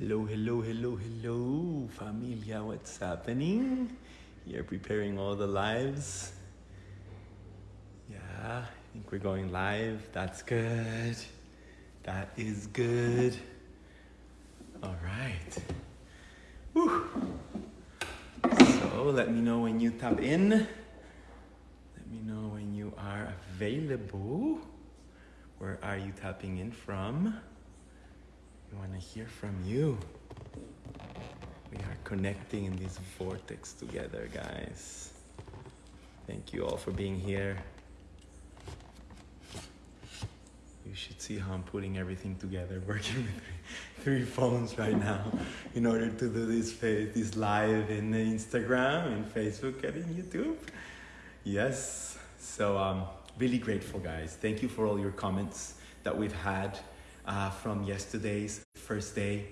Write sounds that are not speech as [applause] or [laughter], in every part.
Hello, hello, hello, hello, familia. What's happening? You're preparing all the lives. Yeah, I think we're going live. That's good. That is good. All right. So let me know when you tap in. Let me know when you are available. Where are you tapping in from? We want to hear from you. We are connecting in this vortex together, guys. Thank you all for being here. You should see how I'm putting everything together, [laughs] working with three, three phones right now in order to do this face, this live in Instagram and Facebook and in YouTube. Yes. So um, really grateful, guys. Thank you for all your comments that we've had uh, from yesterday's first day.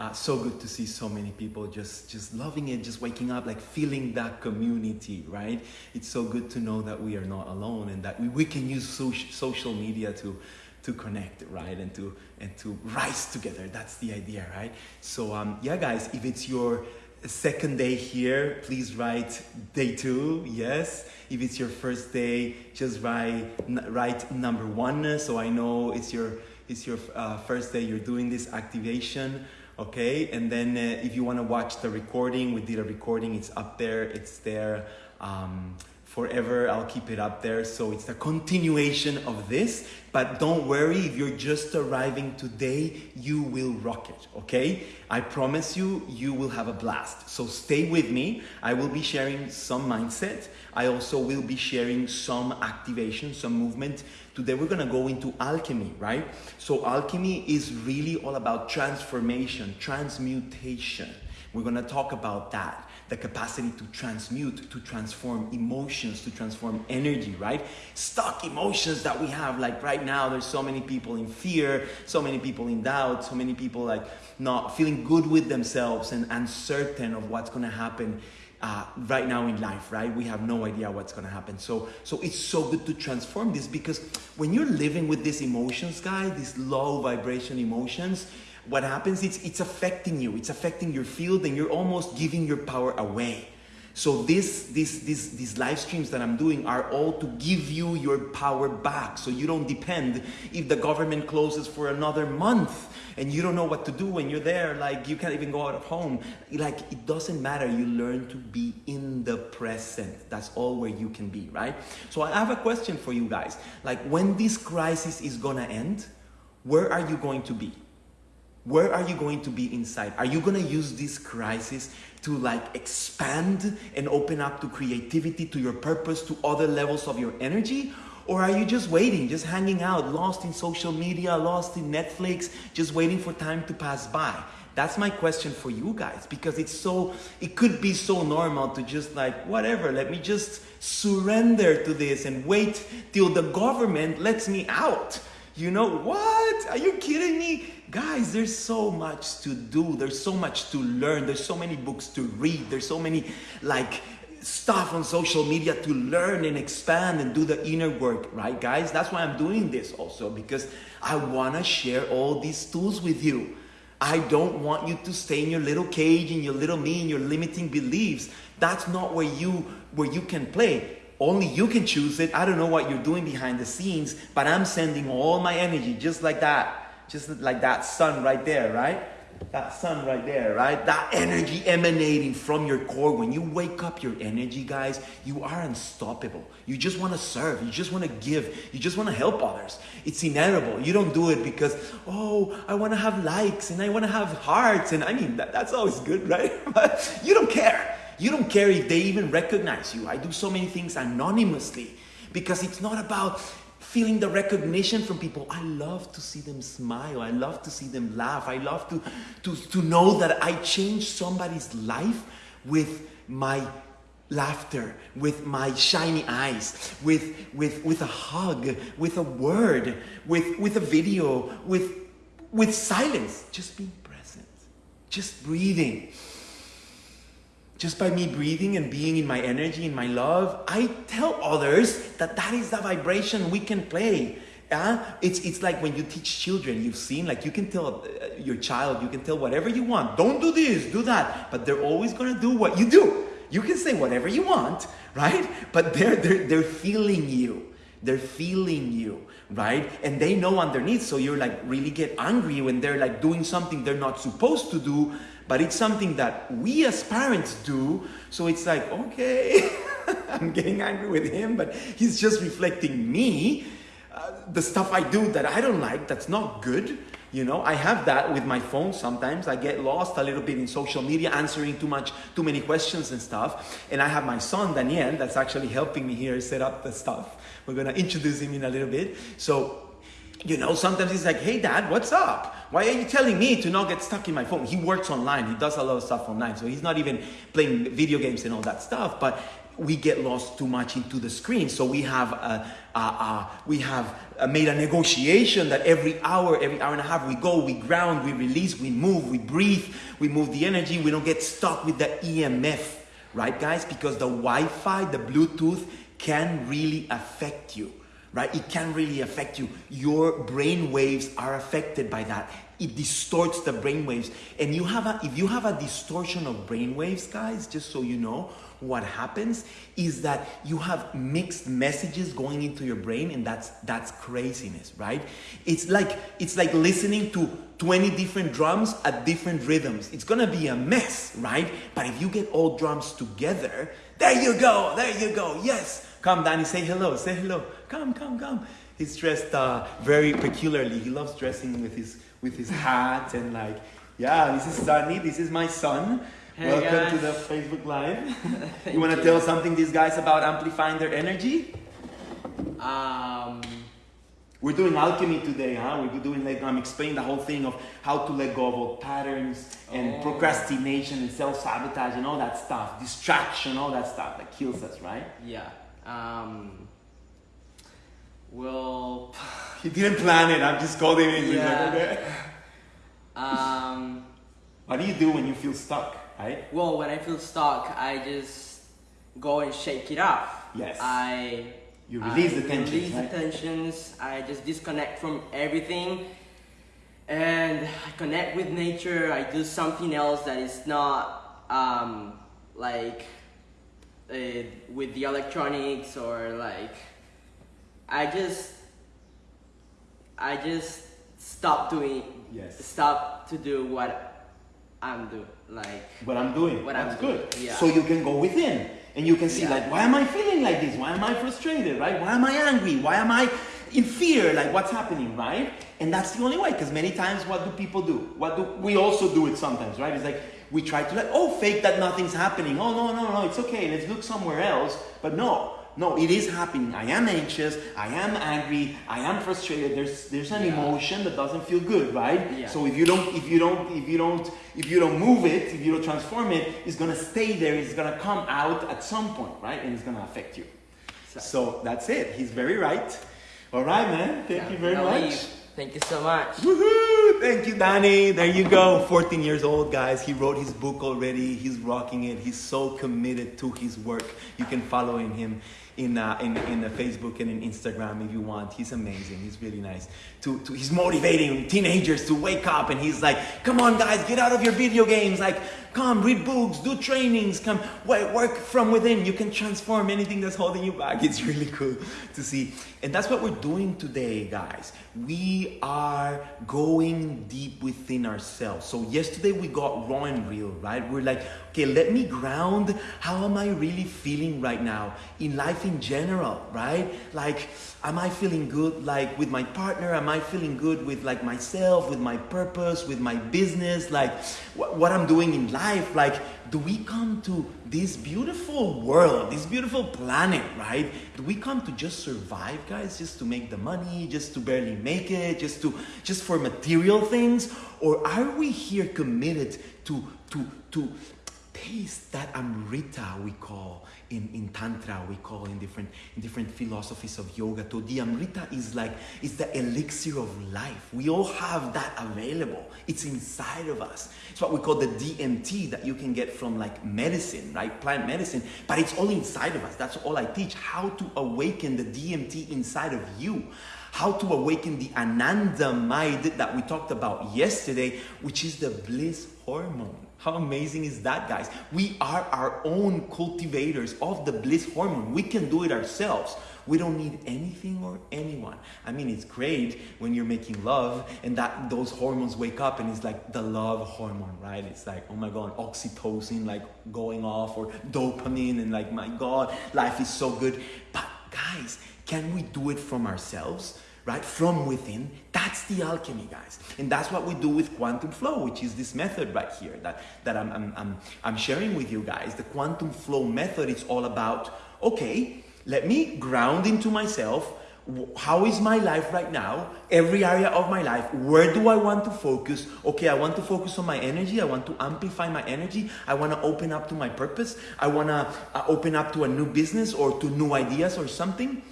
Uh, so good to see so many people just just loving it, just waking up, like feeling that community, right? It's so good to know that we are not alone and that we, we can use social social media to to connect, right? And to and to rise together. That's the idea, right? So um, yeah, guys, if it's your second day here, please write day two, yes. If it's your first day, just write write number one, so I know it's your it's your uh, first day you're doing this activation okay and then uh, if you want to watch the recording we did a recording it's up there it's there um, forever i'll keep it up there so it's a continuation of this but don't worry if you're just arriving today you will rock it okay i promise you you will have a blast so stay with me i will be sharing some mindset i also will be sharing some activation some movement Today we're to go into alchemy, right? So alchemy is really all about transformation, transmutation. We're to talk about that. The capacity to transmute, to transform emotions, to transform energy, right? Stuck emotions that we have. Like right now, there's so many people in fear, so many people in doubt, so many people like not feeling good with themselves and uncertain of what's going to happen uh, right now in life, right? We have no idea what's going to happen. So, so it's so good to transform this because when you're living with these emotions, guys, these low vibration emotions, what happens? It's it's affecting you. It's affecting your field, and you're almost giving your power away. So this, this, this, these live streams that I'm doing are all to give you your power back. So you don't depend if the government closes for another month and you don't know what to do when you're there. Like you can't even go out of home. Like it doesn't matter. You learn to be in the present. That's all where you can be, right? So I have a question for you guys. Like when this crisis is gonna end, where are you going to be? Where are you going to be inside? Are you going to use this crisis to like expand and open up to creativity, to your purpose, to other levels of your energy? Or are you just waiting, just hanging out, lost in social media, lost in Netflix, just waiting for time to pass by? That's my question for you guys because it's so, it could be so normal to just like, whatever, let me just surrender to this and wait till the government lets me out. You know what? Are you kidding me? Guys, there's so much to do. There's so much to learn. There's so many books to read. There's so many like stuff on social media to learn and expand and do the inner work, right, guys? That's why I'm doing this also because I want to share all these tools with you. I don't want you to stay in your little cage, in your little me, in your limiting beliefs. That's not where you where you can play. Only you can choose it. I don't know what you're doing behind the scenes, but I'm sending all my energy just like that. Just like that sun right there, right? That sun right there, right? That energy emanating from your core. When you wake up your energy, guys, you are unstoppable. You just want to serve. You just want to give. You just want to help others. It's inevitable. You don't do it because, oh, I want to have likes and I want to have hearts. And I mean, that, that's always good, right? [laughs] But you don't care. You don't care if they even recognize you. I do so many things anonymously because it's not about feeling the recognition from people. I love to see them smile. I love to see them laugh. I love to, to, to know that I changed somebody's life with my laughter, with my shiny eyes, with, with, with a hug, with a word, with, with a video, with, with silence. Just being present, just breathing just by me breathing and being in my energy, in my love, I tell others that that is the vibration we can play. Uh, it's, it's like when you teach children, you've seen, like you can tell uh, your child, you can tell whatever you want. Don't do this, do that. But they're always going to do what you do. You can say whatever you want, right? But they're, they're, they're feeling you. They're feeling you, right? And they know underneath, so you're like really get angry when they're like doing something they're not supposed to do, but it's something that we as parents do. So it's like, okay, [laughs] I'm getting angry with him, but he's just reflecting me uh, the stuff I do that I don't like, that's not good. You know, I have that with my phone sometimes. I get lost a little bit in social media, answering too much, too many questions and stuff. And I have my son, Daniel, that's actually helping me here set up the stuff. We're gonna introduce him in a little bit. So, you know, sometimes he's like, hey dad, what's up? Why are you telling me to not get stuck in my phone? He works online, he does a lot of stuff online. So he's not even playing video games and all that stuff. But we get lost too much into the screen. So we have uh, uh, uh, we have uh, made a negotiation that every hour, every hour and a half, we go, we ground, we release, we move, we breathe, we move the energy. We don't get stuck with the EMF, right, guys? Because the Wi-Fi, the Bluetooth, can really affect you right? It can really affect you. Your brain waves are affected by that. It distorts the brain waves. And you have a, if you have a distortion of brain waves, guys, just so you know, what happens is that you have mixed messages going into your brain and that's that's craziness right it's like it's like listening to 20 different drums at different rhythms it's gonna be a mess right but if you get all drums together there you go there you go yes come danny say hello say hello come come come he's dressed uh, very peculiarly he loves dressing with his with his hat and like yeah this is sunny this is my son Hey Welcome guys. to the Facebook Live. [laughs] You want to tell something these guys about amplifying their energy? Um, We're doing alchemy today, huh? We're doing like I'm explaining the whole thing of how to let go of old patterns and Oh. procrastination and self-sabotage and all that stuff, distraction, all that stuff that kills us, right? yeah. Um, well, [laughs] He didn't plan it. I'm just him in. He's like, Yeah. okay. [laughs] um, What do you do when you feel stuck, right? well, when I feel stuck, I just go and shake it off. Yes. I You release I the tensions, Release right? the tensions. I just disconnect from everything, and I connect with nature. I do something else that is not um, like uh, with the electronics or like. I just. I just stop doing. Yes. Stop to do what I'm doing. Like. what I'm doing. What I'm That's doing, good. yeah. So you can go within and you can see Yeah. like, why am I feeling like this? Why am I frustrated? Right? Why am I angry? Why am I in fear? Like what's happening? Right? And that's the only way. Because many times, what do people do? What do we also do it sometimes? Right? It's like we try to like, oh, fake that nothing's happening. Oh no, no, no, it's okay. Let's look somewhere else. But no. No, it is happening. I am anxious. I am angry. I am frustrated. There's there's an Yeah. emotion that doesn't feel good, right? Yeah. So if you don't if you don't if you don't if you don't move it if you don't transform it it's going to stay there it's going to come out at some point right and it's going to affect you so that's it he's very right all right man thank Yeah, you very no much leave. Thank you so much. Woohoo! Thank you, Danny. There you go. 14 years old, guys. He wrote his book already. He's rocking it. He's so committed to his work. You can follow in him in uh, in in Facebook and in Instagram if you want. He's amazing. He's really nice. To, to he's motivating teenagers to wake up, and he's like, "Come on, guys, get out of your video games. Like, come read books, do trainings, come work from within. You can transform anything that's holding you back." [laughs] It's really cool to see, and that's what we're doing today, guys. We are going deep within ourselves. So yesterday we got raw and real, right? We're like, okay, let me ground. How am I really feeling right now in life in general, right? Like, am I feeling good like with my partner? Am I feeling good with like myself, with my purpose, with my business, like wh- what I'm doing in life? Like, do we come to this beautiful world, this beautiful planet, right? Do we come to just survive, guys? Just to make the money, just to barely make it, just to just for material things? Or are we here committed to to to taste that amrita we call in, in tantra we call in different in different philosophies of yoga so the amrita is like it's the elixir of life. We all have that available. It's inside of us. It's what we call the dmt that you can get from like medicine right? Plant medicine. But it's all inside of us. That's all i teach. How to awaken the dmt inside of you. How to awaken the anandamide that we talked about yesterday, which is the bliss hormone. How amazing is that, guys? We are our own cultivators of the bliss hormone. We can do it ourselves. We don't need anything or anyone. I mean, it's great when you're making love and that those hormones wake up and it's like the love hormone, right? It's like, oh my God, oxytocin like going off or dopamine and like, my God, life is so good. But guys, can we do it from ourselves? Right? From within. That's the alchemy, guys. And that's what we do with quantum flow, which is this method right here that, that I'm, I'm, I'm, I'm sharing with you guys. The quantum flow method is all about, okay, let me ground into myself. How is my life right now? Every area of my life. Where do I want to focus? Okay, I want to focus on my energy. I want to amplify my energy. I want to open up to my purpose. I want to uh, open up to a new business or to new ideas or something.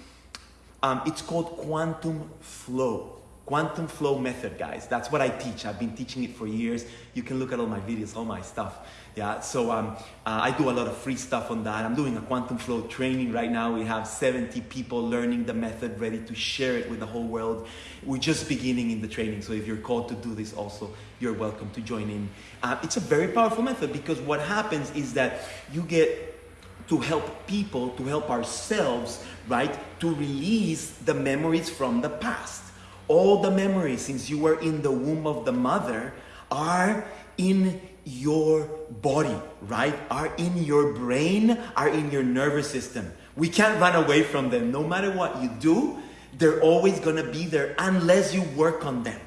Um, it's called quantum flow. Quantum flow method, guys. That's what I teach. I've been teaching it for years. You can look at all my videos, all my stuff. Yeah, so um, uh, I do a lot of free stuff on that. I'm doing a quantum flow training right now. We have 70 people learning the method, ready to share it with the whole world. We're just beginning in the training, so if you're called to do this also, you're welcome to join in. Uh, it's a very powerful method because what happens is that you get to help people, to help ourselves, right? To release the memories from the past. All the memories since you were in the womb of the mother are in your body, right? Are in your brain, are in your nervous system. We can't run away from them. No matter what you do, they're always gonna be there unless you work on them.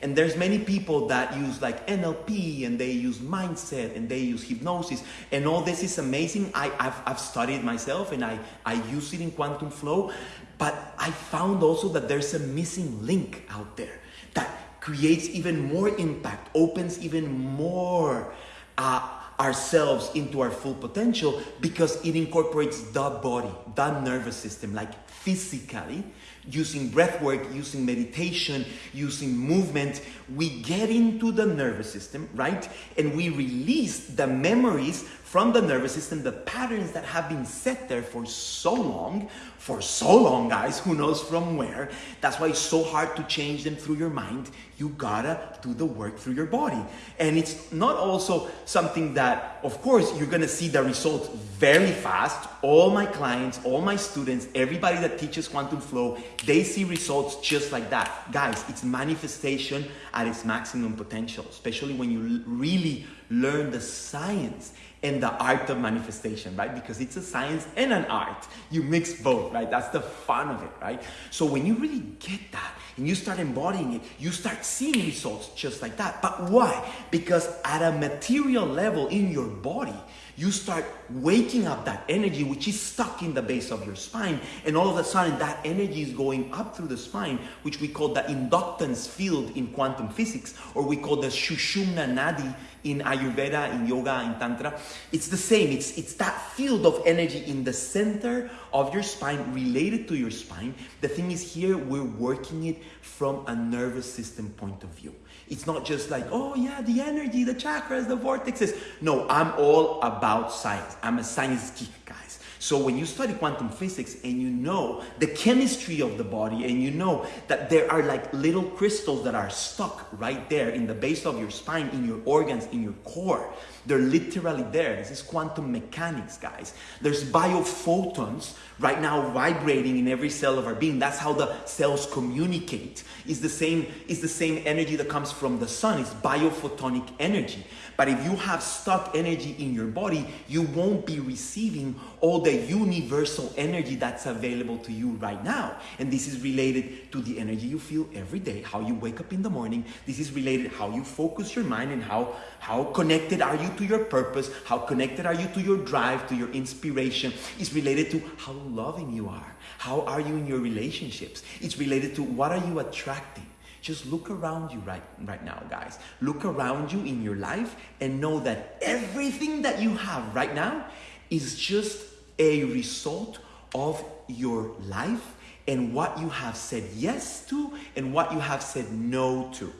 And there's many people that use like NLP and they use mindset and they use hypnosis and all this is amazing. I, have I've studied myself and I, I use it in quantum flow, but I found also that there's a missing link out there that creates even more impact, opens even more uh, ourselves into our full potential because it incorporates the body, the nervous system, like physically using breath work, using meditation, using movement, we get into the nervous system, right? And we release the memories from the nervous system, the patterns that have been set there for so long, for so long, guys, who knows from where. That's why it's so hard to change them through your mind. You gotta do the work through your body. And it's not also something that, of course, you're gonna see the results very fast. All my clients, all my students, everybody that teaches quantum flow, they see results just like that. Guys, it's manifestation at its maximum potential, especially when you really learn the science and the art of manifestation, right? Because it's a science and an art. You mix both, right? That's the fun of it, right? So when you really get that and you start embodying it, you start seeing results just like that. But why? Because at a material level in your body, you start waking up that energy which is stuck in the base of your spine and all of a sudden that energy is going up through the spine which we call the inductance field in quantum physics or we call the Sushumna nadi in Ayurveda, in yoga, in Tantra. It's the same. It's, it's that field of energy in the center of your spine, related to your spine. The thing is, here we're working it from a nervous system point of view. It's not just like, oh yeah, the energy, the chakras, the vortexes. No, I'm all about science. I'm a science geek, guys. So when you study quantum physics and you know the chemistry of the body and you know that there are like little crystals that are stuck right there in the base of your spine, in your organs, in your core, they're literally there. This is quantum mechanics, guys. There's biophotons right now vibrating in every cell of our being. That's how the cells communicate. It's the same, it's the same energy that comes from the sun. It's biophotonic energy. But if you have stuck energy in your body, you won't be receiving all the universal energy that's available to you right now. And this is related to the energy you feel every day, how you wake up in the morning. This is related how you focus your mind and how, how connected are you to your purpose, how connected are you to your drive, to your inspiration. It's related to how loving you are. How are you in your relationships? It's related to what are you attracting? Just look around you right, right now, guys. Look around you in your life and know that everything that you have right now is just a result of your life and what you have said yes to and what you have said no to.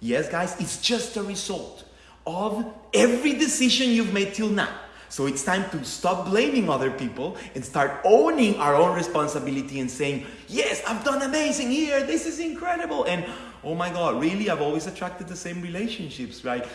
Yes, guys, it's just a result of every decision you've made till now. So it's time to stop blaming other people and start owning our own responsibility and saying, Yes, I've done amazing here. This is incredible. And oh my God, really? I've always attracted the same relationships, right?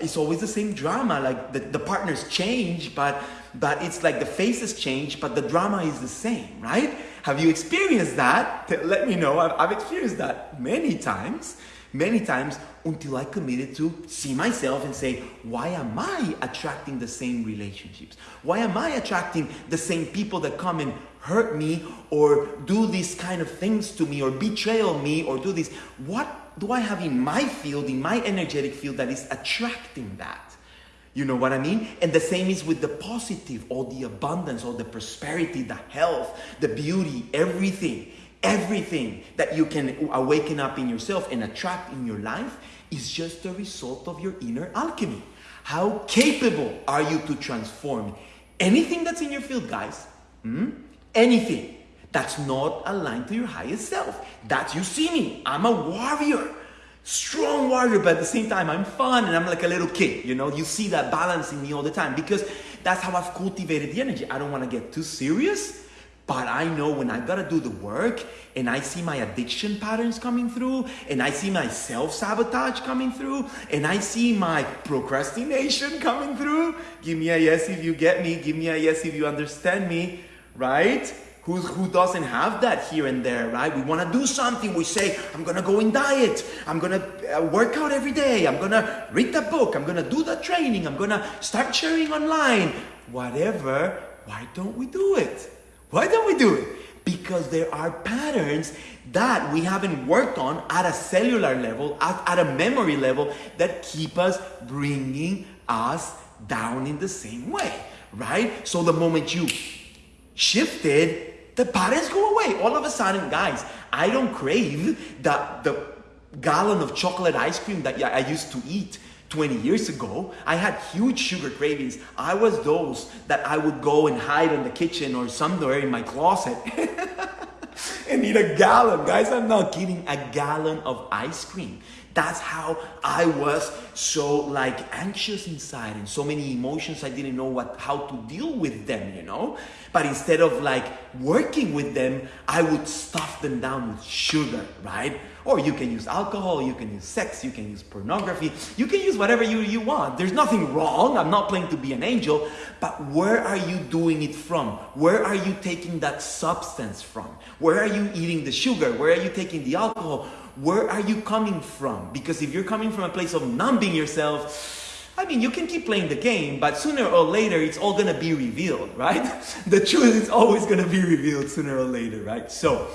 It's always the same drama. Like the, the partners change, but but it's like the faces change, but the drama is the same, right? Have you experienced that? Let me know. I've, I've experienced that many times many times until I committed to see myself and say, why am I attracting the same relationships? Why am I attracting the same people that come and hurt me or do these kind of things to me or betrayal me or do this? What do I have in my field, in my energetic field that is attracting that? You know what I mean? And the same is with the positive, all the abundance, all the prosperity, the health, the beauty, everything everything that you can awaken up in yourself and attract in your life is just a result of your inner alchemy. How capable are you to transform anything that's in your field, guys? Hmm? Anything that's not aligned to your highest self. That's you see me. I'm a warrior. Strong warrior, but at the same time, I'm fun and I'm like a little kid. You know, you see that balance in me all the time because that's how I've cultivated the energy. I don't want to get too serious but I know when I gotta do the work and I see my addiction patterns coming through and I see my self sabotage coming through and I see my procrastination coming through. Give me a yes if you get me, give me a yes if you understand me, right? Who, who doesn't have that here and there, right? We wanna do something. We say, I'm gonna go in diet. I'm gonna uh, work out every day. I'm gonna read the book. I'm gonna do the training. I'm gonna start sharing online. Whatever, why don't we do it? Why don't we do it? Because there are patterns that we haven't worked on at a cellular level, at, at a memory level, that keep us bringing us down in the same way, right? So the moment you shifted, the patterns go away. All of a sudden, guys, I don't crave the, the gallon of chocolate ice cream that I used to eat 20 years ago, I had huge sugar cravings. I was those that I would go and hide in the kitchen or somewhere in my closet [laughs] and eat a gallon. Guys, I'm not kidding, a gallon of ice cream. That's how I was so like anxious inside and so many emotions I didn't know what how to deal with them, you know? But instead of like working with them, I would stuff them down with sugar, right? Or you can use alcohol, you can use sex, you can use pornography, you can use whatever you, you want. There's nothing wrong. I'm not playing to be an angel, but where are you doing it from? Where are you taking that substance from? Where are you eating the sugar? Where are you taking the alcohol? Where are you coming from? Because if you're coming from a place of numbing yourself, I mean, you can keep playing the game, but sooner or later, it's all gonna be revealed, right? [laughs] The truth is always gonna be revealed sooner or later, right? So,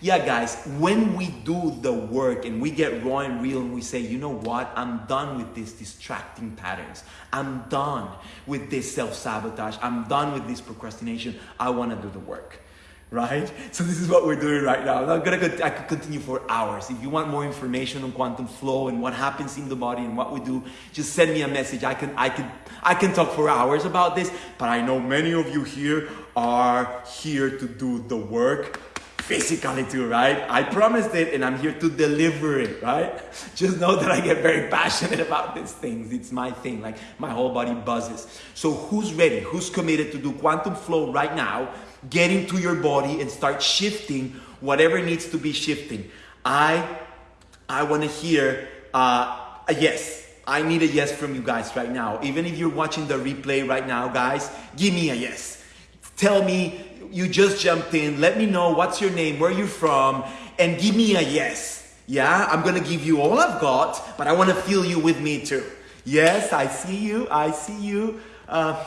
yeah, guys, when we do the work and we get raw and real and we say, you know what, I'm done with these distracting patterns. I'm done with this self sabotage. I'm done with this procrastination. I want to do the work. Right? [laughs] So, this is what we're doing right now. I'm gonna, I could continue for hours. If you want more information on quantum flow and what happens in the body and what we do, just send me a message. I can, I can, I can talk for hours about this, but I know many of you here are here to do the work physically too, right? I promised it and I'm here to deliver it, right? [laughs] Just know that I get very [laughs] passionate about these things. It's my thing, like my whole body buzzes. So who's ready? Who's committed to do quantum flow right now? Get into your body and start shifting whatever needs to be shifting. I I want to hear uh, a yes. I need a yes from you guys right now. Even if you're watching the replay right now, guys, give me a yes. Tell me you just jumped in. Let me know what's your name, where you're from, and give me a yes. Yeah, I'm gonna give you all I've got, but I wanna feel you with me too. Yes, I see you. I see you. Uh,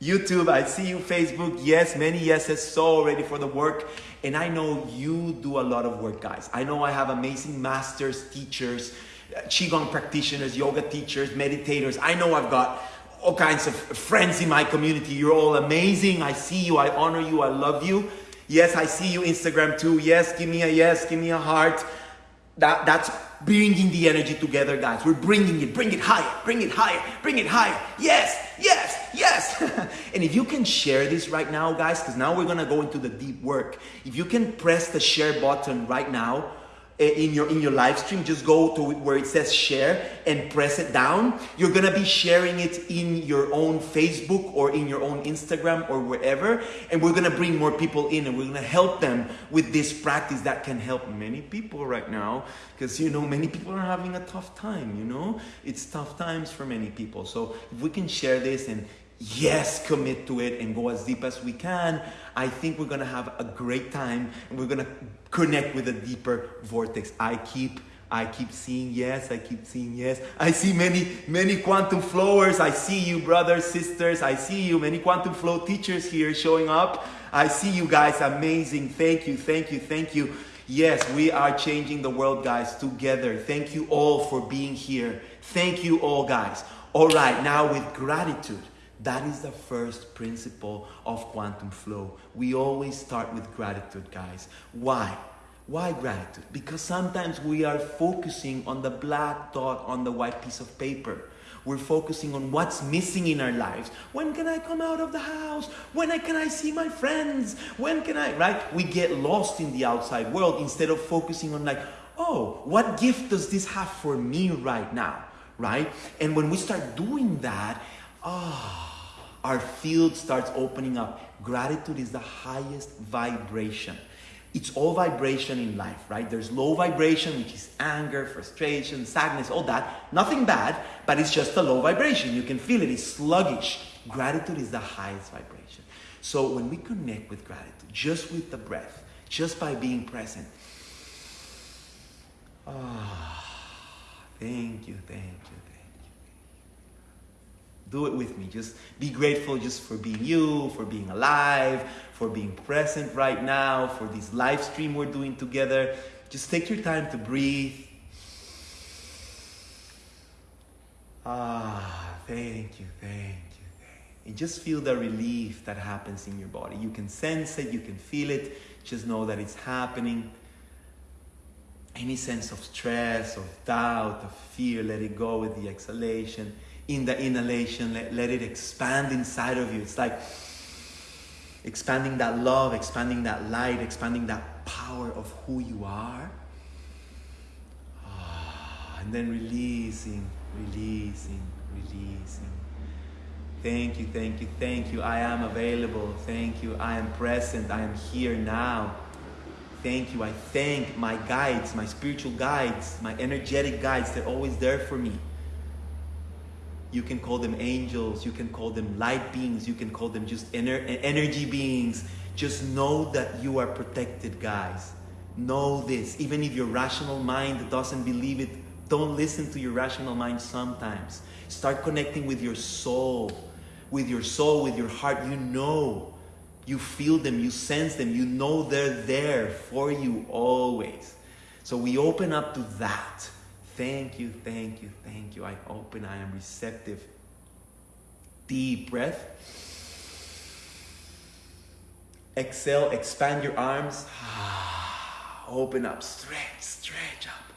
YouTube, I see you. Facebook, yes, many yeses. So ready for the work. And I know you do a lot of work, guys. I know I have amazing masters, teachers, uh, Qigong practitioners, yoga teachers, meditators. I know I've got all kinds of friends in my community. You're all amazing. I see you. I honor you. I love you. Yes, I see you Instagram too. Yes, give me a yes, give me a heart. That, that's bringing the energy together, guys. We're bringing it. Bring it higher. Bring it higher. Bring it higher. Yes, yes, yes. [laughs] and if you can share this right now, guys, because now we're going to go into the deep work. If you can press the share button right now, Eh, in your in your live stream just go to where it says share and press it down. You're gonna be sharing it in your own facebook or in your own instagram or wherever and we're gonna bring more people in and we're gonna help them with this practice that can help many people right now because you know many people are having a tough time you know? It's tough times for many people. So if we can share this and yes, commit to it and go as deep as we can, I think we're gonna have a great time and we're gonna connect with a deeper vortex. I keep I keep seeing yes, I keep seeing yes. I see many, many quantum flowers. I see you, brothers, sisters. I see you, many quantum flow teachers here showing up. I see you guys, amazing. Thank you, thank you, thank you. Yes, we are changing the world, guys, together. Thank you all for being here. Thank you all, guys. All right, now with gratitude. That is the first principle of quantum flow. We always start with gratitude, guys. Why? Why gratitude? Because sometimes we are focusing on the black dot on the white piece of paper. We're focusing on what's missing in our lives. When can I come out of the house? When can I see my friends? When can I, right? We get lost in the outside world instead of focusing on, like, oh, what gift does this have for me right now? Right? And when we start doing that, ah, oh, our field starts opening up. Gratitude is the highest vibration. It's all vibration in life, right? There's low vibration, which is anger, frustration, sadness, all that. Nothing bad, but it's just a low vibration. You can feel it, it's sluggish. Gratitude is the highest vibration. So when we connect with gratitude, just with the breath, just by being present, ah, oh, thank you, thank you, do it with me. Just be grateful just for being you, for being alive, for being present right now, for this live stream we're doing together. Just take your time to breathe. Ah, thank you, thank you, thank you. And just feel the relief that happens in your body. You can sense it, you can feel it. Just know that it's happening. Any sense of stress, of doubt, of fear, let it go with the exhalation in the inhalation, let, let it expand inside of you. It's like expanding that love, expanding that light, expanding that power of who you are. Ah, and then releasing, releasing, releasing. Thank you, thank you, thank you. I am available. Thank you. I am present. I am here now. Thank you. I thank my guides, my spiritual guides, my energetic guides. They're always there for me. You can call them angels, you can call them light beings, you can call them just ener- energy beings. Just know that you are protected, guys. Know this. Even if your rational mind doesn't believe it, don't listen to your rational mind sometimes. Start connecting with your soul. With your soul, with your heart. You know. You feel them, you sense them, you know they're there for you always. So we open up to that. Thank you, thank you, thank you. I open, I am receptive. Deep breath. Exhale, expand your arms. [sighs] Open up, stretch, stretch up.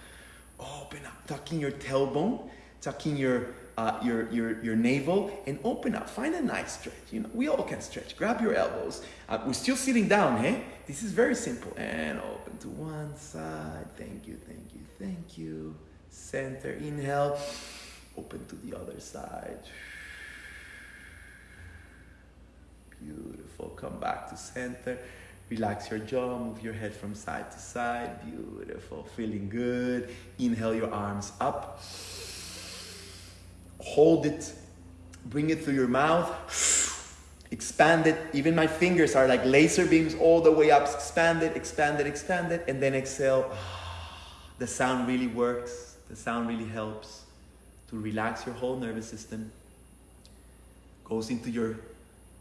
Open up, tucking your tailbone, tucking your uh, your, your, your navel and open up. Find a nice stretch. You know, we all can stretch. Grab your elbows. Uh, we're still sitting down, hey? This is very simple. And open to one side. Thank you, thank you, thank you center. Inhale, open to the other side. Beautiful. Come back to center. Relax your jaw, move your head from side to side. Beautiful. Feeling good. Inhale your arms up. Hold it. Bring it through your mouth. Expand it. Even my fingers are like laser beams all the way up. Expand it, expand it, expand it. And then exhale. The sound really works. The sound really helps to relax your whole nervous system. Goes into your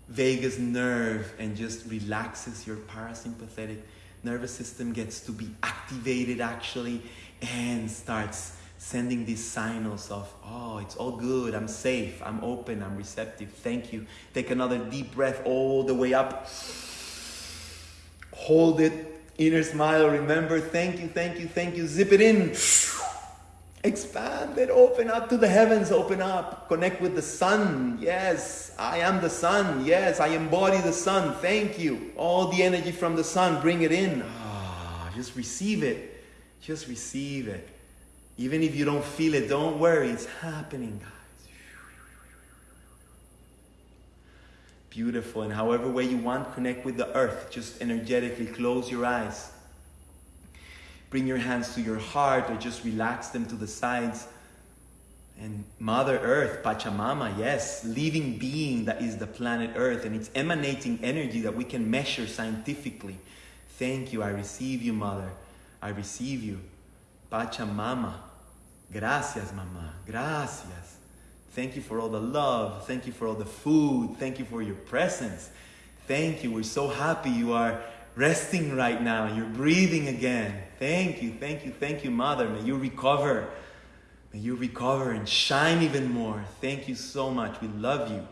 vagus nerve and just relaxes your parasympathetic nervous system gets to be activated actually and starts sending these signals of oh it's all good. I'm safe. I'm open. I'm receptive. Thank you. Take another deep breath all the way up. Hold it. Inner smile. Remember thank you thank you thank you. Zip it in Expand it, open up to the heavens, open up, connect with the sun. Yes, I am the sun. Yes, I embody the sun. Thank you. All the energy from the sun, bring it in. Ah, just receive it. Just receive it. Even if you don't feel it, don't worry, it's happening, guys. Beautiful. And however way you want, connect with the earth. Just energetically close your eyes. Bring your hands to your heart or just relax them to the sides. And Mother Earth, Pachamama, yes, living being that is the planet Earth, and it's emanating energy that we can measure scientifically. Thank you. I receive you, Mother. I receive you. Pachamama. Gracias, Mama. Gracias. Thank you for all the love. Thank you for all the food. Thank you for your presence. Thank you. We're so happy you are resting right now. You're breathing again. Thank you. Thank you. Thank you, Mother. May you recover. May you recover and shine even more. Thank you so much. We love you.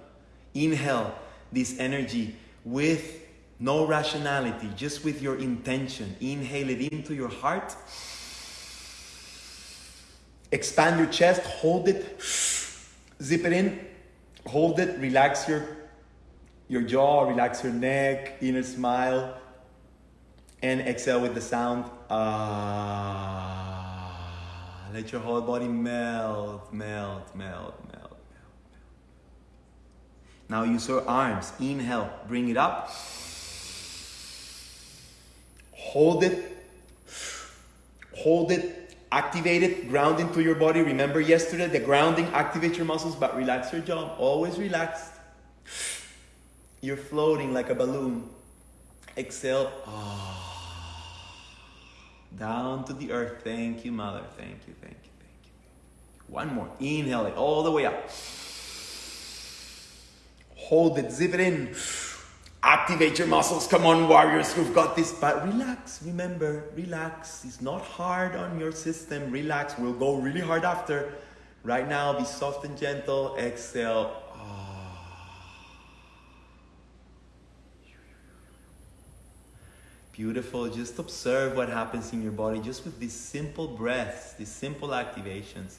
Inhale this energy with no rationality, just with your intention. Inhale it into your heart. Expand your chest, hold it, zip it in, hold it, relax your, your jaw, relax your neck, inner smile, and exhale with the sound. Ah, let your whole body melt, melt, melt, melt, melt. Now use your arms. Inhale, bring it up. Hold it, hold it, activate it, ground into your body. Remember yesterday, the grounding, activate your muscles, but relax your jaw. Always relaxed. You're floating like a balloon. Exhale. Ah. Down to the earth. Thank you, Mother. Thank you, thank you, thank you. One more. Inhale it all the way up. Hold it, zip it in. Activate your muscles. Come on, warriors. We've got this. But relax. Remember, relax. It's not hard on your system. Relax. We'll go really hard after. Right now, be soft and gentle. Exhale. Beautiful. Just observe what happens in your body just with these simple breaths, these simple activations.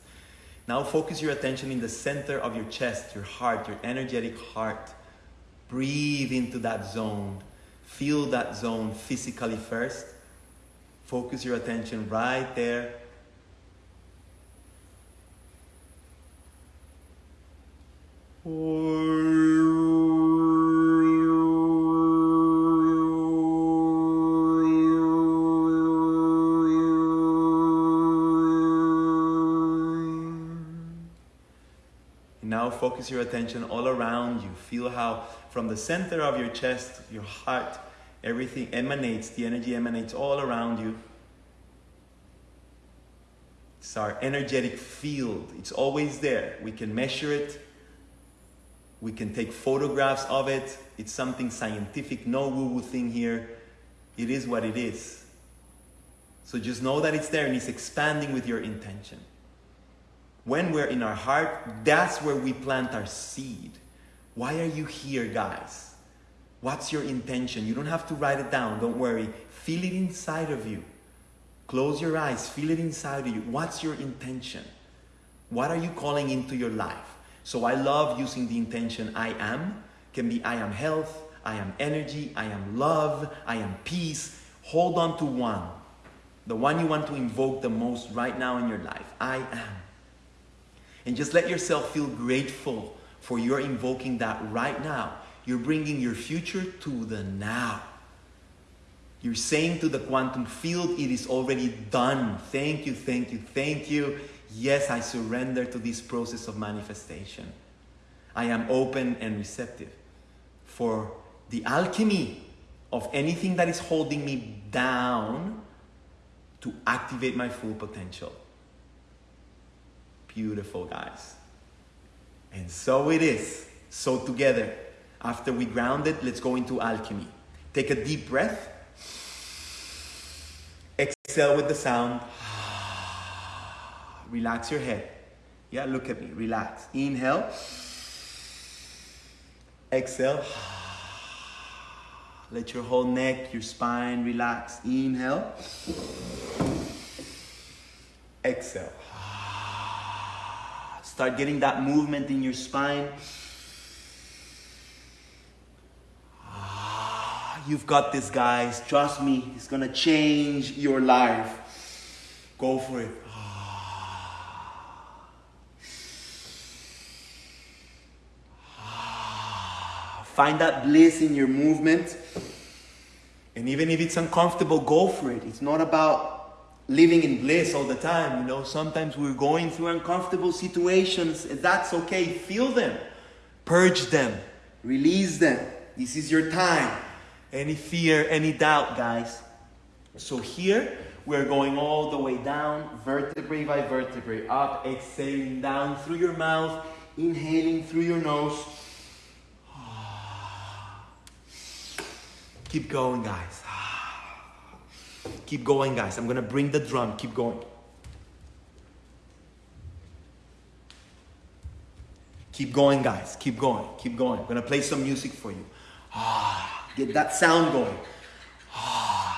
Now focus your attention in the center of your chest, your heart, your energetic heart. Breathe into that zone. Feel that zone physically first. Focus your attention right there. Now focus your attention all around you. Feel how from the center of your chest, your heart, everything emanates, the energy emanates all around you. It's our energetic field. It's always there. We can measure it. We can take photographs of it. It's something scientific, no woo woo thing here. It is what it is. So just know that it's there and it's expanding with your intention. When we're in our heart, that's where we plant our seed. Why are you here, guys? What's your intention? You don't have to write it down, don't worry. Feel it inside of you. Close your eyes, feel it inside of you. What's your intention? What are you calling into your life? So I love using the intention I am. Can be I am health, I am energy, I am love, I am peace. Hold on to one. The one you want to invoke the most right now in your life. I am. And just let yourself feel grateful for your invoking that right now. You're bringing your future to the now. You're saying to the quantum field, it is already done. Thank you, thank you, thank you. Yes, I surrender to this process of manifestation. I am open and receptive for the alchemy of anything that is holding me down to activate my full potential. Beautiful, guys. And so it is. So together, after we ground it, let's go into alchemy. Take a deep breath. Exhale with the sound. [sighs] Relax your head. Yeah, look at me. Relax. Inhale. Exhale. [sighs] Let your whole neck, your spine relax. Inhale. Exhale. Start getting that movement in your spine. Ah, you've got this, guys. Trust me, it's gonna change your life. Go for it. Ah. Ah, find that bliss in your movement. And even if it's uncomfortable, go for it. It's not about living in bliss all the time. You know, sometimes we're going through uncomfortable situations, that's okay. Feel them, purge them, release them. This is your time. Any fear, any doubt, guys. So here, we're going all the way down, vertebrae by vertebrae, up, exhaling down through your mouth, inhaling through your nose. [sighs] Keep going, guys. Keep going, guys. I'm gonna bring the drum. Keep going. Keep going, guys. Keep going. Keep going. I'm gonna play some music for you. Ah, Get that sound going. Keep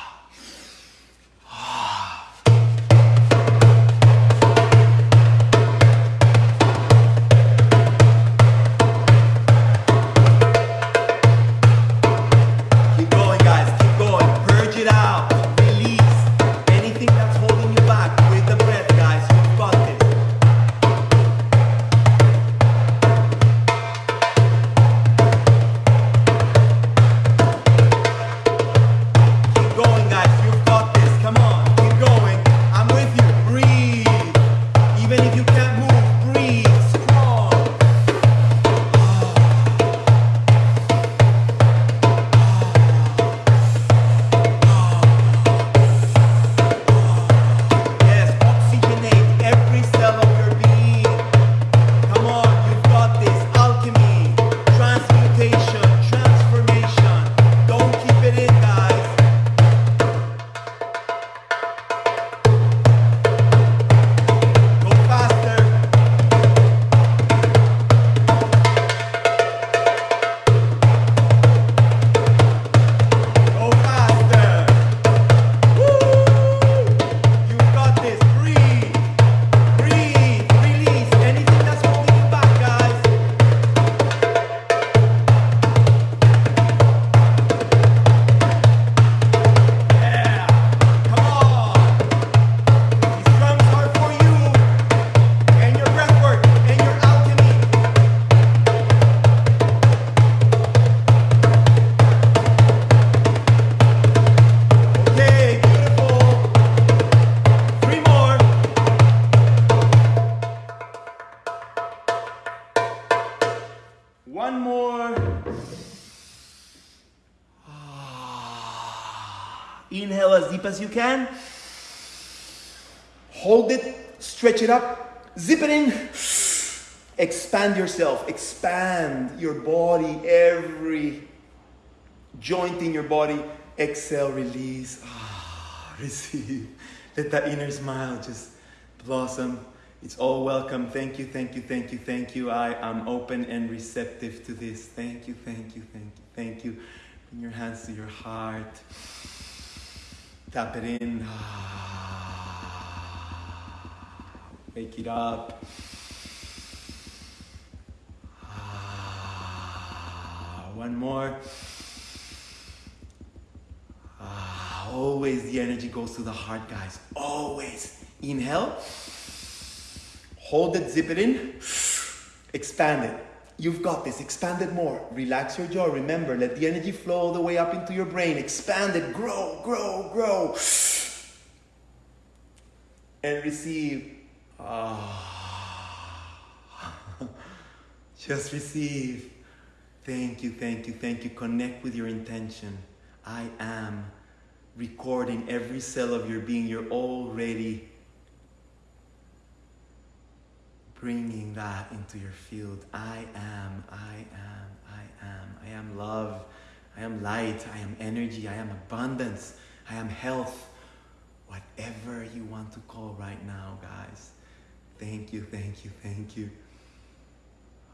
can. Hold it, stretch it up, zip it in. Expand yourself, expand your body, every joint in your body. Exhale, release. Ah, [laughs] receive. Let that inner smile just blossom. It's all welcome. Thank you, thank you, thank you, thank you. I am open and receptive to this. Thank you, thank you, thank you, thank you. Bring your hands to your heart. Tap it in. Wake it up. One more. Ah, always the energy goes to the heart, guys. Always. Inhale. Hold it, zip it in. Expand it. You've got this. Expand it more. Relax your jaw. Remember, let the energy flow all the way up into your brain. Expand it. Grow, grow, grow. And receive. Ah. [laughs] Just receive. Thank you, thank you, thank you. Connect with your intention. I am recording every cell of your being. You're already bringing that into your field. I am, I am, I am. I am love. I am light. I am energy. I am abundance. I am health. Whatever you want to call right now, guys. Thank you, thank you, thank you.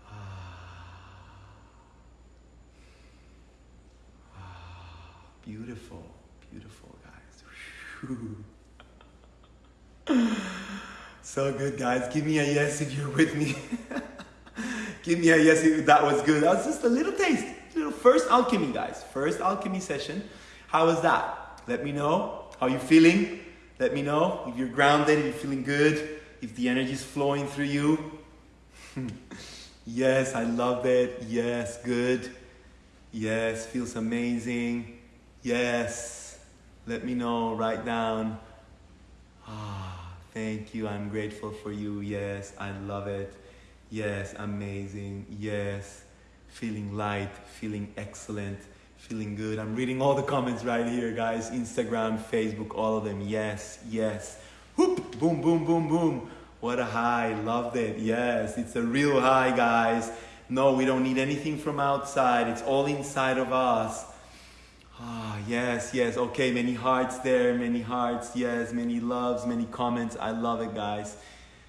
Ah, Beautiful, beautiful, guys. [laughs] [laughs] so good, guys. Give me a yes if you're with me. [laughs] Give me a yes if that was good. That was just a little taste. Little first alchemy, guys. First alchemy session. How was that? Let me know how you're feeling. Let me know if you're grounded, if you're feeling good, if the energy is flowing through you. [laughs] yes, I love it. Yes, good. Yes, feels amazing. Yes. Let me know. Write down. Ah, thank you. I'm grateful for you. Yes, I love it. Yes, amazing. Yes, feeling light, feeling excellent, feeling good. I'm reading all the comments right here, guys. Instagram, Facebook, all of them. Yes, yes. Whoop, boom, boom, boom, boom. What a high. Loved it. Yes, it's a real high, guys. No, we don't need anything from outside. It's all inside of us. Ah, yes, yes. Okay, many hearts there, many hearts. Yes, many loves, many comments. I love it, guys.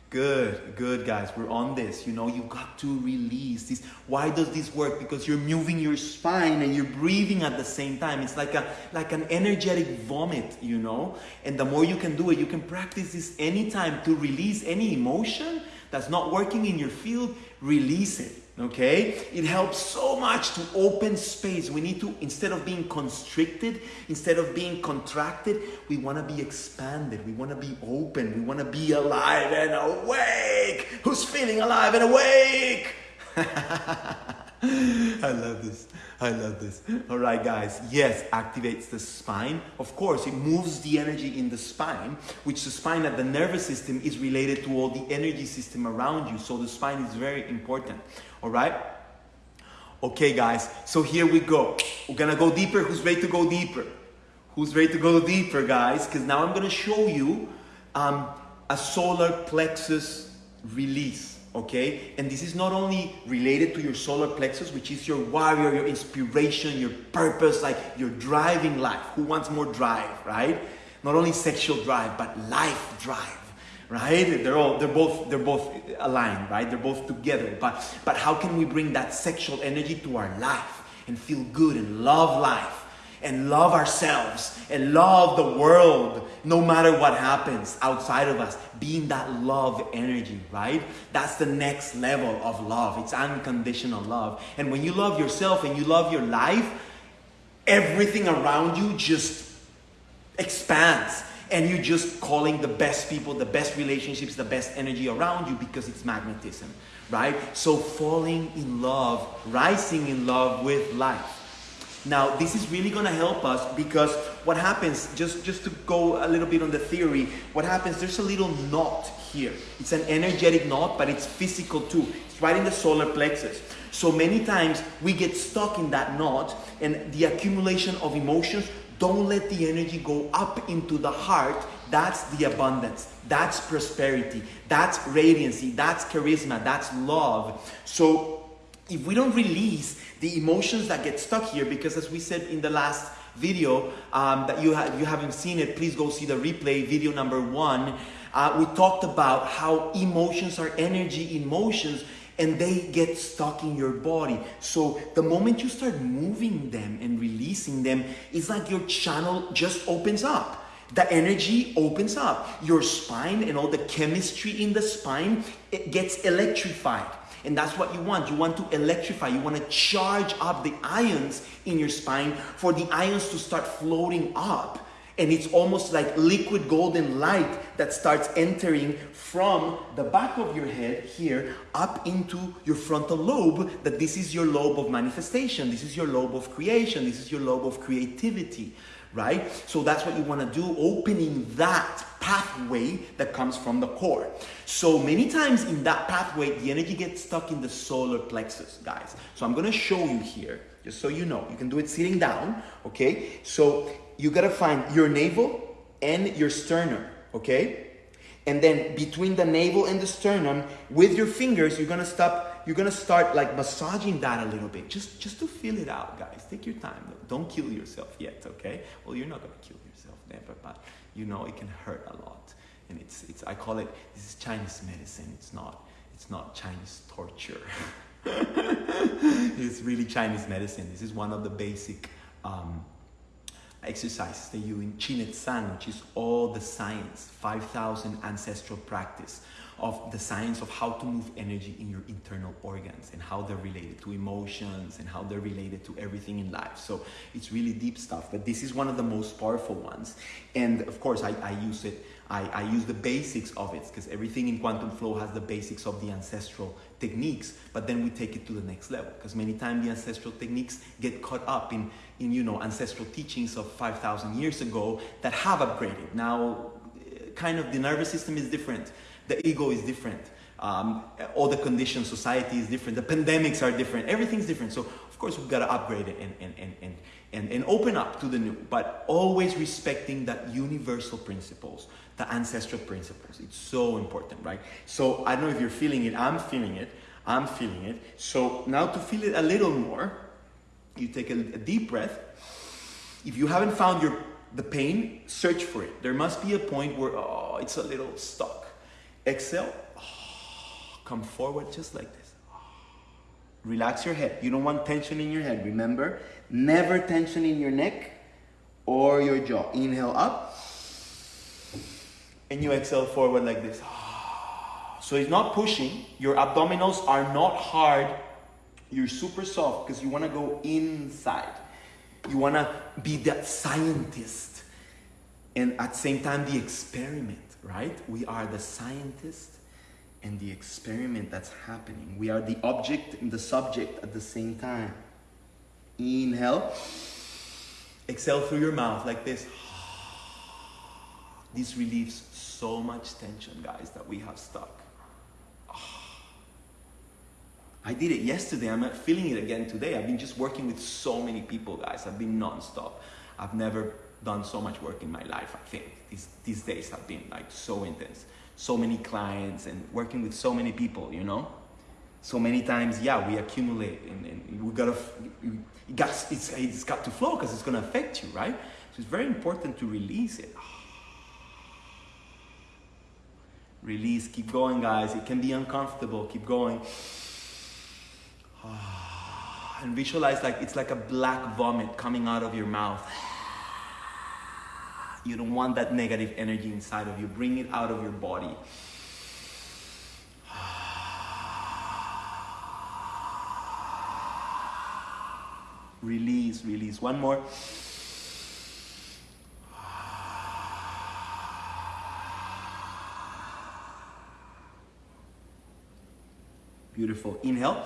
Good, good, guys. We're on this. You know, you got to release this. Why does this work? Because you're moving your spine and you're breathing at the same time. It's like a like an energetic vomit, you know. And the more you can do it, you can practice this anytime to release any emotion that's not working in your field. Release it. Okay? It helps so much to open space. We need to, instead of being constricted, instead of being contracted, we want to be expanded. We want to be open. We want to be alive and awake. Who's feeling alive and awake? [laughs] [laughs] I love this. I love this. All right, guys. Yes, activates the spine. Of course, it moves the energy in the spine, which the spine at the nervous system is related to all the energy system around you. So the spine is very important. All right? Okay, guys. So here we go. We're going to go deeper. Who's ready to go deeper? Who's ready to go deeper, guys? Because now I'm going to show you um, a solar plexus release okay? And this is not only related to your solar plexus, which is your warrior, your inspiration, your purpose, like your driving life. Who wants more drive, right? Not only sexual drive, but life drive, right? They're all they're both they're both aligned, right? They're both together. But but how can we bring that sexual energy to our life and feel good and love life? and love ourselves and love the world no matter what happens outside of us being that love energy right? That's the next level of love. It's unconditional love. And when you love yourself and you love your life everything around you just expands. And you're just calling the best people the best relationships the best energy around you because it's magnetism right? So falling in love rising in love with life now, this is really going to help us because what happens, just, just to go a little bit on the theory, what happens, there's a little knot here. It's an energetic knot, but it's physical too. It's right in the solar plexus. So many times we get stuck in that knot and the accumulation of emotions don't let the energy go up into the heart. That's the abundance. That's prosperity. That's radiancy. That's charisma. That's love. So if we don't release the emotions that get stuck here, because as we said in the last video um, that you, ha- you haven't seen it, please go see the replay, video number one. Uh, we talked about how emotions are energy in motions and they get stuck in your body. So the moment you start moving them and releasing them, it's like your channel just opens up. The energy opens up. Your spine and all the chemistry in the spine, it gets electrified. And that's what you want. You want to electrify. You want to charge up the ions in your spine for the ions to start floating up. And it's almost like liquid golden light that starts entering from the back of your head here up into your frontal lobe. That this is your lobe of manifestation. This is your lobe of creation. This is your lobe of creativity right? So that's what you want to do, opening that pathway that comes from the core. So many times in that pathway, the energy gets stuck in the solar plexus, guys. So I'm going to show you here, just so you know. You can do it sitting down, okay? So you got to find your navel and your sternum, okay? And then between the navel and the sternum, with your fingers, you're going to stop you're gonna start like massaging that a little bit, just just to feel it out, guys. Take your time. Don't kill yourself yet, okay? Well, you're not gonna kill yourself never, but you know it can hurt a lot, and it's it's. I call it this is Chinese medicine. It's not it's not Chinese torture. [laughs] it's really Chinese medicine. This is one of the basic. Um, exercises they you in Qin which is all the science, 5,000 ancestral practice of the science of how to move energy in your internal organs and how they're related to emotions and how they're related to everything in life. So it's really deep stuff, but this is one of the most powerful ones. And of course, I, I use it I, I use the basics of it because everything in quantum flow has the basics of the ancestral techniques, but then we take it to the next level because many times the ancestral techniques get caught up in, in you know, ancestral teachings of 5,000 years ago that have upgraded. Now, eh, kind of the nervous system is different, the ego is different. Um, all the conditions, society is different, the pandemics are different, everything's different. So, of course, we've got to upgrade it and, and, and, and, and, and open up to the new, but always respecting that universal principles the ancestral principles. It's so important, right? So I don't know if you're feeling it. I'm feeling it. I'm feeling it. So now to feel it a little more, you take a, a deep breath. If you haven't found your the pain, search for it. There must be a point where oh, it's a little stuck. Exhale. [sighs] Come forward just like this. Relax your head. You don't want tension in your head. Remember, never tension in your neck or your jaw. Inhale up and you exhale forward like this. [sighs] So it's not pushing. Your abdominals are not hard. You're super soft because you want to go inside. You want to be that scientist. And at the same time, the experiment, right? We are the scientist and the experiment that's happening. We are the object and the subject at the same time. Inhale. Exhale through your mouth like this. [sighs] This relieves so much tension, guys, that we have stuck. [sighs] I did it yesterday. I'm not feeling it again today. I've been just working with so many people, guys. I've been nonstop. I've never done so much work in my life, I think. These, these days have been like so intense. So many clients and working with so many people, you know? So many times, yeah, we accumulate and, and we gotta, it got, it's, it's got to flow because it's gonna affect you, right? So it's very important to release it. Release, keep going, guys. It can be uncomfortable. Keep going. [sighs] And visualize like it's like a black vomit coming out of your mouth. You don't want that negative energy inside of you. Bring it out of your body. [sighs] Release, release. One more. [sighs] Beautiful. Inhale.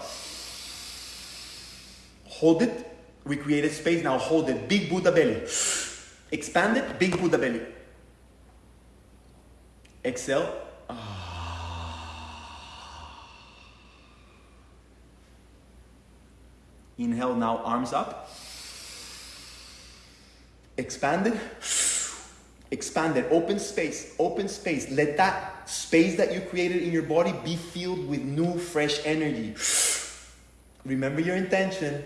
Hold it. We created space. Now hold it. Big Buddha belly. Expand it. Big Buddha belly. Exhale. Ah. Inhale now, arms up. Expand it. Expand it. Open space. Open space. Let that space that you created in your body be filled with new, fresh energy. [sighs] Remember your intention.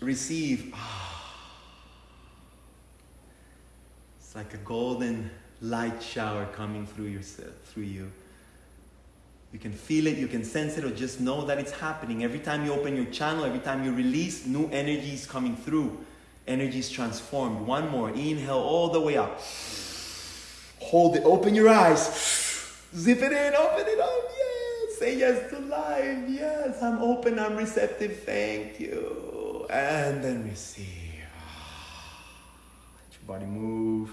Receive. Ah. It's like a golden light shower coming through yourself, through you. You can feel it, you can sense it, or just know that it's happening. Every time you open your channel, every time you release, new energy is coming through. Energy is transformed. One more. Inhale all the way up. Hold it, open your eyes. Zip it in, open it up. Yes. Say yes to life. Yes, I'm open, I'm receptive. Thank you. And then receive. Body move.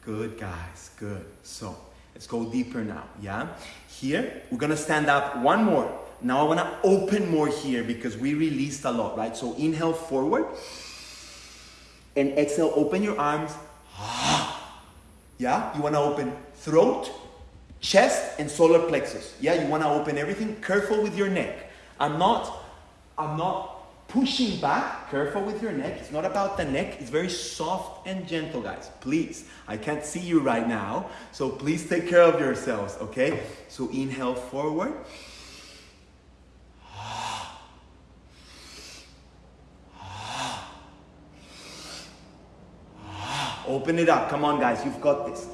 Good, guys. Good. So let's go deeper now. Yeah? Here, we're to stand up one more. Now I want to open more here because we released a lot, right? So inhale forward. And exhale, open your arms. [gasps] Yeah, you want to open throat, chest, and solar plexus. Yeah, you want to open everything. Careful with your neck. I'm not, I'm not pushing back. Careful with your neck. It's not about the neck. It's very soft and gentle, guys. Please. I can't see you right now, so please take care of yourselves, okay? So inhale forward. Open it up. Come on, guys. You've got this.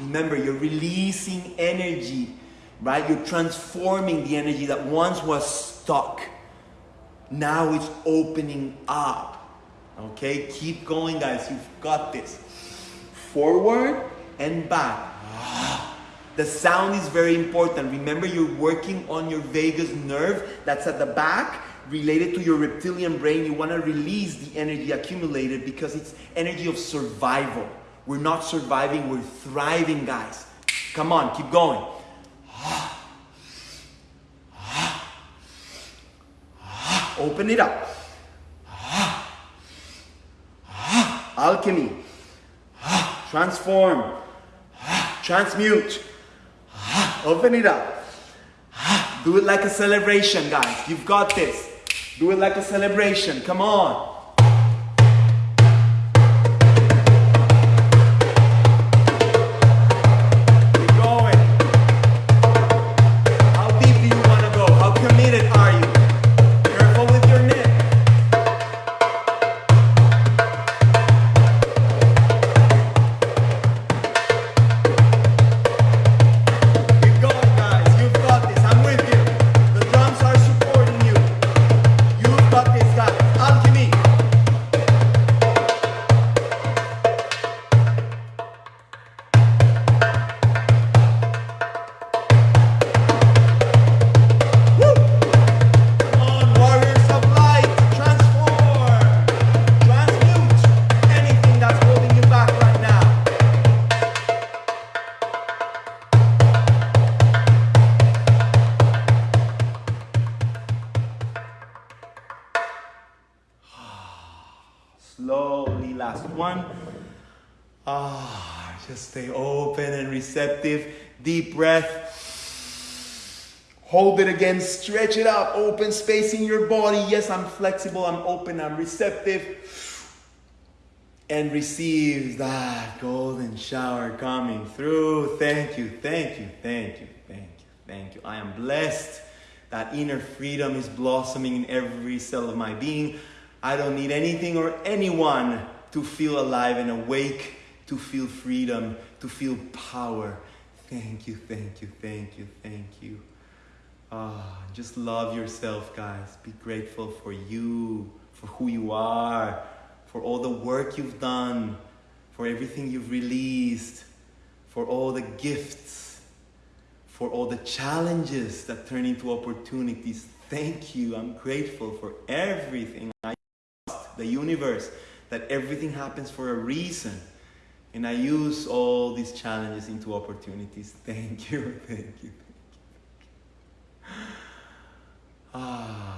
Remember, you're releasing energy, right? You're transforming the energy that once was stuck. Now it's opening up. Okay, keep going, guys. You've got this. Forward and back. [sighs] The sound is very important. Remember, you're working on your vagus nerve that's at the back related to your reptilian brain. You want to release the energy accumulated because it's energy of survival. We're not surviving, we're thriving, guys. Come on, keep going. Open it up. Alchemy. Transform. Transmute. Open it up. Do it like a celebration, guys. You've got this. Do it like a celebration. Come on. Breath. Hold it again, stretch it out, open space in your body. Yes, I'm flexible, I'm open, I'm receptive. And receive that golden shower coming through. Thank you, thank you, thank you, thank you, thank you. I am blessed. That inner freedom is blossoming in every cell of my being. I don't need anything or anyone to feel alive and awake, to feel freedom, to feel power. Thank you, thank you, thank you, thank you. Ah, just love yourself, guys. Be grateful for you, for who you are, for all the work you've done, for everything you've released, for all the gifts, for all the challenges that turn into opportunities. Thank you. I'm grateful for everything. I trust the universe that everything happens for a reason. And I use all these challenges into opportunities. Thank you. Thank you. Ah.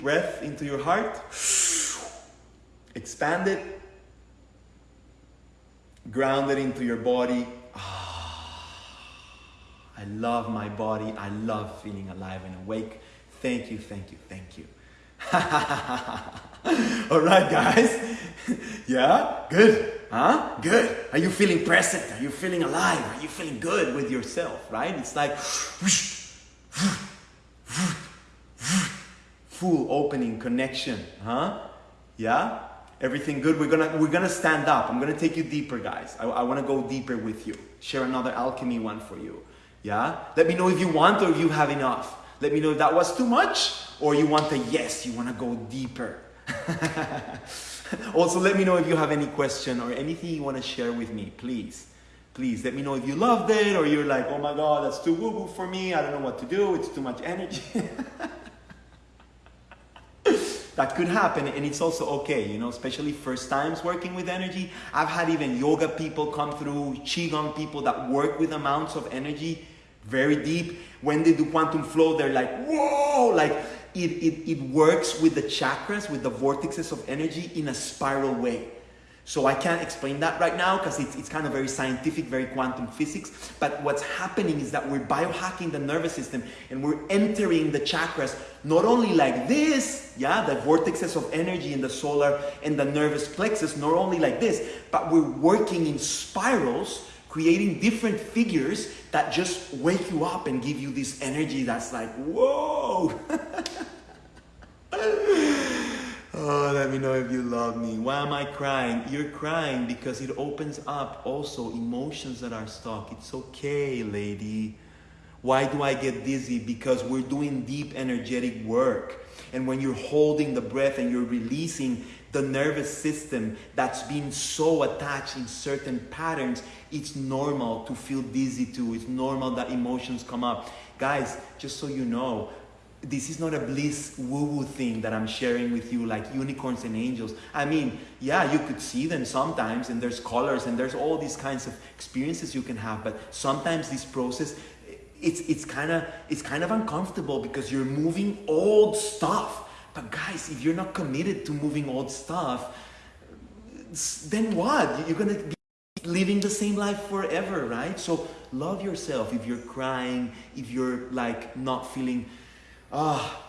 Breath into your heart. Expand it. Ground it into your body. Ah, I love my body. I love feeling alive and awake. Thank you, thank you, thank you. [laughs] All right, guys. [laughs] yeah, good. Huh? Good. Are you feeling present? Are you feeling alive? Are you feeling good with yourself? Right? It's like full opening connection. Huh? Yeah. Everything good. We're gonna we're gonna stand up. I'm gonna take you deeper, guys. I, I want to go deeper with you. Share another alchemy one for you. Yeah. Let me know if you want or if you have enough. Let me know if that was too much or you want a yes. You want to go deeper. [laughs] also, let me know if you have any question or anything you want to share with me. Please, please let me know if you loved it or you're like, oh my god, that's too woo woo for me. I don't know what to do. It's too much energy. [laughs] that could happen and it's also okay you know especially first times working with energy. I've had even yoga people come through qigong people that work with amounts of energy very deep. When they do quantum flow they're like whoa! Like it, it, it works with the chakras with the vortexes of energy in a spiral way So I can't explain that right now because it's, it's kind of very scientific, very quantum physics. But what's happening is that we're biohacking the nervous system and we're entering the chakras not only like this, yeah, the vortexes of energy in the solar and the nervous plexus, not only like this, but we're working in spirals, creating different figures that just wake you up and give you this energy that's like, whoa. [laughs] Oh, let me know if you love me. Why am I crying? You're crying because it opens up also emotions that are stuck. It's okay, lady. Why do I get dizzy? Because we're doing deep energetic work. And when you're holding the breath and you're releasing the nervous system that's been so attached in certain patterns, it's normal to feel dizzy too. It's normal that emotions come up. Guys, just so you know, this is not a bliss woo woo thing that I'm sharing with you like unicorns and angels. I mean, yeah, you could see them sometimes and there's colors and there's all these kinds of experiences you can have, but sometimes this process it's it's kind of it's kind of uncomfortable because you're moving old stuff. But guys, if you're not committed to moving old stuff, then what? You're to be living the same life forever, right? So love yourself if you're crying, if you're like not feeling ah,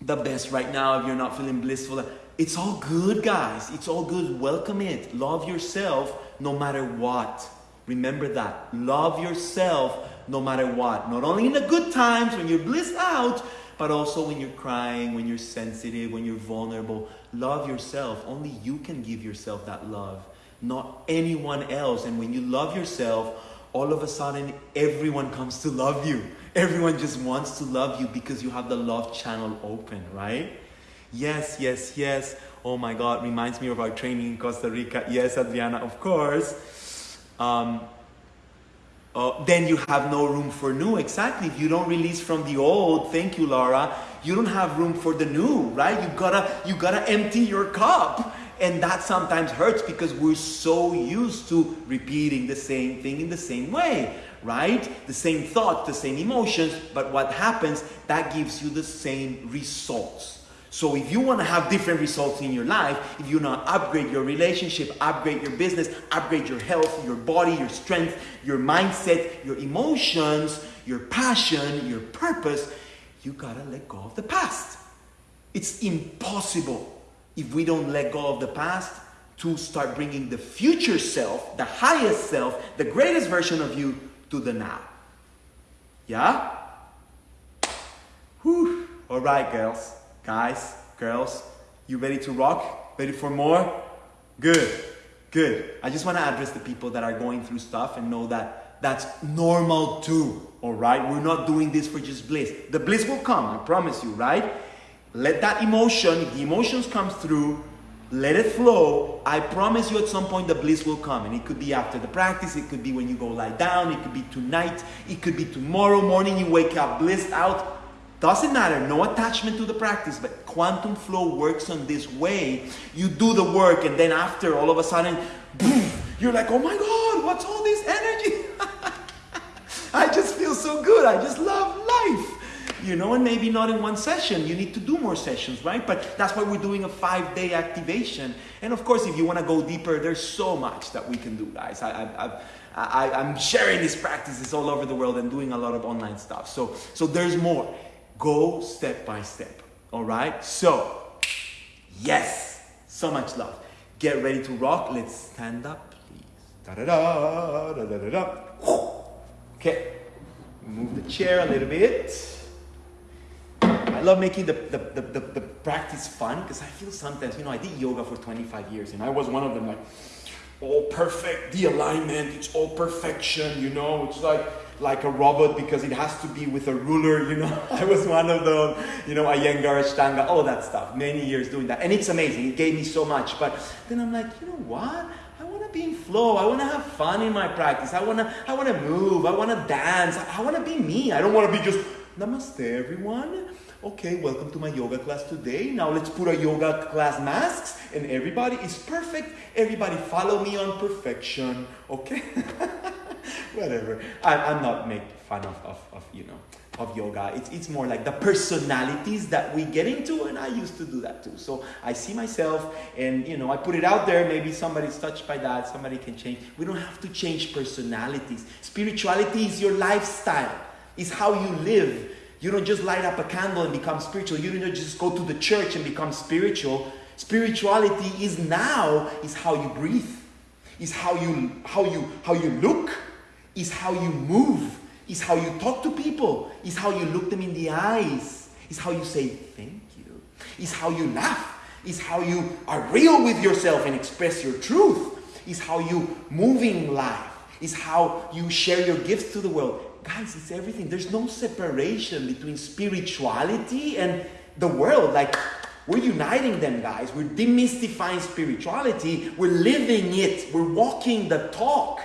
the best right now, if you're not feeling blissful, it's all good, guys. It's all good. Welcome it. Love yourself no matter what. Remember that. Love yourself no matter what. Not only in the good times when you're blissed out, but also when you're crying, when you're sensitive, when you're vulnerable. Love yourself. Only you can give yourself that love, not anyone else. And when you love yourself, all of a sudden everyone comes to love you. Everyone just wants to love you because you have the love channel open, right? Yes, yes, yes. Oh my God, reminds me of our training in Costa Rica. Yes, Adriana, of course. Um, uh, then you have no room for new. Exactly. If you don't release from the old, thank you, Laura. You don't have room for the new, right? You gotta, you gotta empty your cup. And that sometimes hurts because we're so used to repeating the same thing in the same way, right? The same thought, the same emotions, but what happens, that gives you the same results. So if you want to have different results in your life, if you want to upgrade your relationship, upgrade your business, upgrade your health, your body, your strength, your mindset, your emotions, your passion, your purpose, you got to let go of the past. It's impossible if we don't let go of the past to start bringing the future self, the highest self, the greatest version of you to the now. Yeah? Whew. All right, girls, guys, girls, you ready to rock? Ready for more? Good, good. I just want to address the people that are going through stuff and know that that's normal too. All right? We're not doing this for just bliss. The bliss will come, I promise you, right? Let that emotion, if the emotions come through, let it flow. I promise you at some point the bliss will come. And it could be after the practice, it could be when you go lie down, it could be tonight, it could be tomorrow morning you wake up blissed out. Doesn't matter, no attachment to the practice, but quantum flow works on this way. You do the work, and then after, all of a sudden, boom, you're like, oh my God, what's all this energy? [laughs] I just feel so good. I just love life you know, and maybe not in one session. You need to do more sessions, right? But that's why we're doing a five day activation. And of course, if you want to go deeper, there's so much that we can do, guys. I, I, I, I'm sharing these practices all over the world and doing a lot of online stuff. So, so there's more. Go step by step, all right? So, yes, so much love. Get ready to rock. Let's stand up, please. Da da da da da da. Okay, move the chair a little bit. I love making the, the, the, the, the practice fun because I feel sometimes, you know, I did yoga for 25 years and I was one of them like, all perfect, the alignment, it's all perfection, you know, it's like like a robot because it has to be with a ruler, you know. [laughs] I was one of those, you know, Iyengar, Ashtanga, all that stuff. Many years doing that. And it's amazing. It gave me so much. But then I'm like, you know what? I want to be in flow. I want to have fun in my practice. I want to I want to move. I want to dance. I, I want to be me. I don't want to be just namaste everyone. Okay, welcome to my yoga class today. Now let's put our yoga class masks and everybody is perfect. Everybody follow me on perfection. Okay? [laughs] Whatever. I, am not making fun of, of, of you know of yoga. It's, it's more like the personalities that we get into, and I used to do that too. So I see myself, and you know, I put it out there. Maybe somebody's touched by that. Somebody can change. We don't have to change personalities. Spirituality is your lifestyle. It's how you live. You don't just light up a candle and become spiritual. You don't just go to the church and become spiritual. Spirituality is now is how you breathe, is how you how you how you look, is how you move is how you talk to people, is how you look them in the eyes, is how you say thank you, is how you laugh, is how you are real with yourself and express your truth, is how you move in life, is how you share your gifts to the world. Guys, it's everything. There's no separation between spirituality and the world. Like, we're uniting them, guys. We're demystifying spirituality. We're living it. We're walking the talk.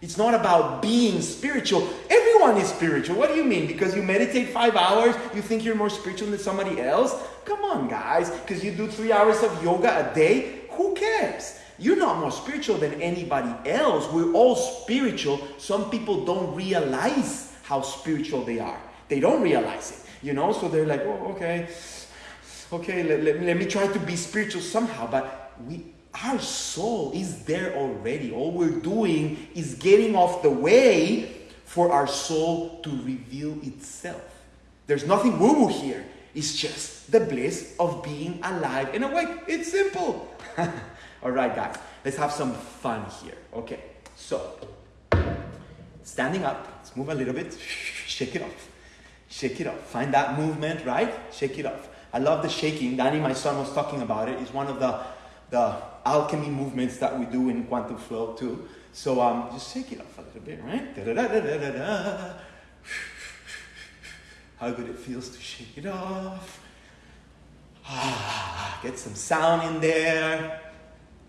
It's not about being spiritual. Everyone is spiritual. What do you mean? Because you meditate five hours, you think you're more spiritual than somebody else? Come on, guys. Because you do three hours of yoga a day? Who cares? You're not more spiritual than anybody else. We're all spiritual. Some people don't realize how spiritual they are. They don't realize it, you know? So they're like, oh, okay, okay, let, let, let me try to be spiritual somehow. But we, our soul is there already. All we're doing is getting off the way for our soul to reveal itself. There's nothing woo woo here. It's just the bliss of being alive and awake. It's simple. [laughs] All right, guys, let's have some fun here. Okay, so standing up, let's move a little bit, [laughs] shake it off. Shake it off. Find that movement, right? Shake it off. I love the shaking. Danny, my son, was talking about it. It's one of the, the alchemy movements that we do in quantum flow too. So um, just shake it off a little bit, right? Da-da-da-da-da-da. [sighs] How good it feels to shake it off. [sighs] Ah, get some sound in there.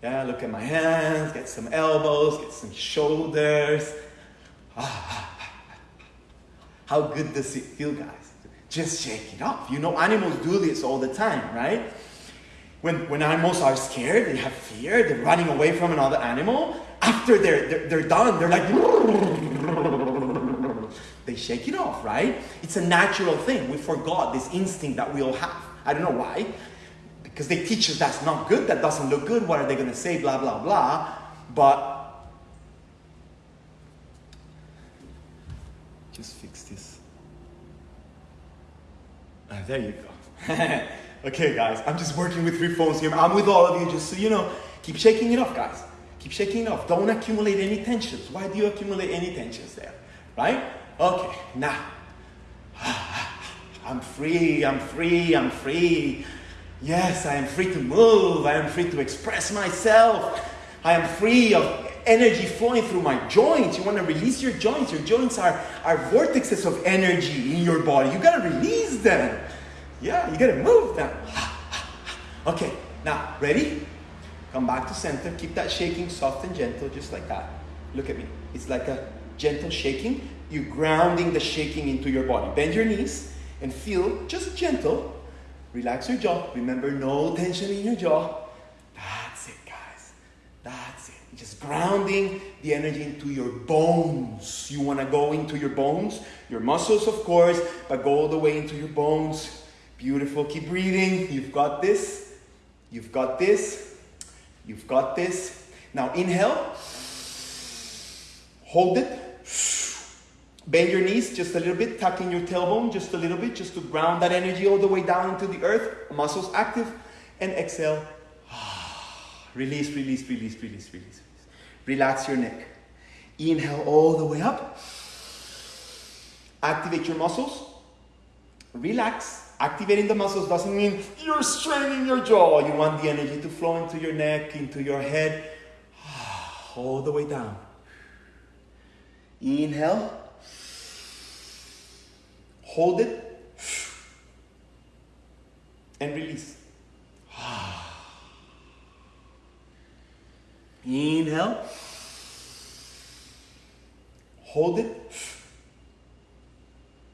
Yeah, look at my hands, get some elbows, get some shoulders. Ah, ah, ah, ah, how good does it feel, guys? Just shake it off. You know, animals do this all the time, right? When, when animals are scared, they have fear, they're running away from another animal. After they're, they're, they're done, they're like, [laughs] they shake it off, right? It's a natural thing. We forgot this instinct that we all have. I don't know why. Because they teach us that's not good, that doesn't look good, what are they going to say, blah, blah, blah. But just fix this. Ah, there you go. [laughs] Okay, guys, I'm just working with three phones here. I'm with all of you, just so you know. Keep shaking it off, guys. Keep shaking it off. Don't accumulate any tensions. Why do you accumulate any tensions there? Right? Okay, now. [sighs] I'm free, I'm free, I'm free. Yes, I am free to move. I am free to express myself. I am free of energy flowing through my joints. You want to release your joints. Your joints are, are vortexes of energy in your body. You got to release them. Yeah, you gotta move them. [laughs] Okay, now, ready? Come back to center. Keep that shaking soft and gentle, just like that. Look at me. It's like a gentle shaking. You're grounding the shaking into your body. Bend your knees and feel just gentle. Relax your jaw. Remember, no tension in your jaw. That's it, guys. That's it. Just grounding the energy into your bones. You want to go into your bones, your muscles, of course, but go all the way into your bones Beautiful. Keep breathing. You've got this. You've got this. You've got this. Now inhale. Hold it. Bend your knees just a little bit, tucking your tailbone just a little bit, just to ground that energy all the way down into the earth. Muscles active. And exhale. Release, [sighs] release, release, release, release, release. Relax your neck. Inhale all the way up. Activate your muscles. Relax. Activating the muscles doesn't mean you're straining your jaw. You want the energy to flow into your neck, into your head, [sighs] all the way down. Inhale. Hold it. And release. [sighs] Inhale. Hold it.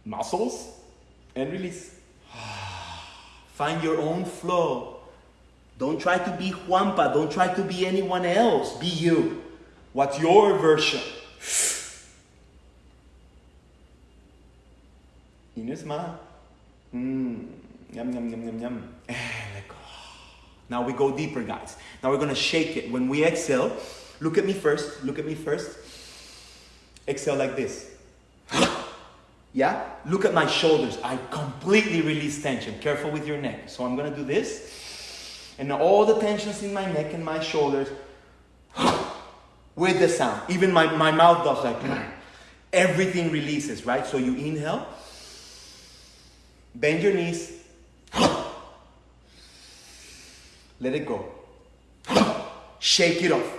Muscles. And release. [sighs] Find your own flow. Don't try to be Juanpa. Don't try to be anyone else. Be you. What's your version? Mmm. Yum, yum, yum, yum, yum. Eh, oh. Now we go deeper, guys. Now we're gonna shake it. When we exhale, look at me first. Look at me first. Exhale like this. [gasps] Yeah? Look at my shoulders. I completely release tension. Careful with your neck. So I'm gonna do this. And all the tensions in my neck and my shoulders [gasps] with the sound. Even my, my mouth does like [clears throat] everything releases, right? So you inhale, bend your knees, let it go. [gasps] Shake it off.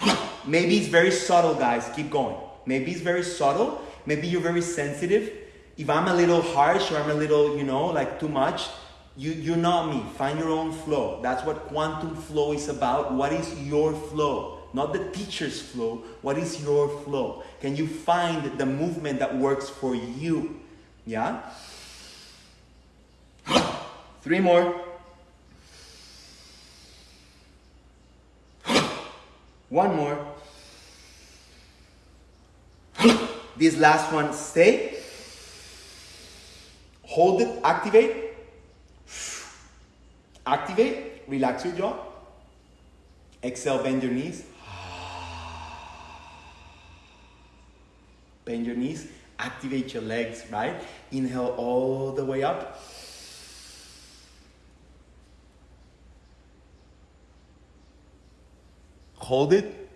[gasps] Maybe it's very subtle, guys. Keep going. Maybe it's very subtle. Maybe you're very sensitive. If I'm a little harsh or I'm a little, you know, like too much, you, you're not me. Find your own flow. That's what quantum flow is about. What is your flow? Not the teacher's flow. What is your flow? Can you find the movement that works for you? Yeah? Three more. One more. This last one, stay. Hold it, activate. Activate, relax your jaw. Exhale, bend your knees. Bend your knees, activate your legs, right? Inhale all the way up. Hold it.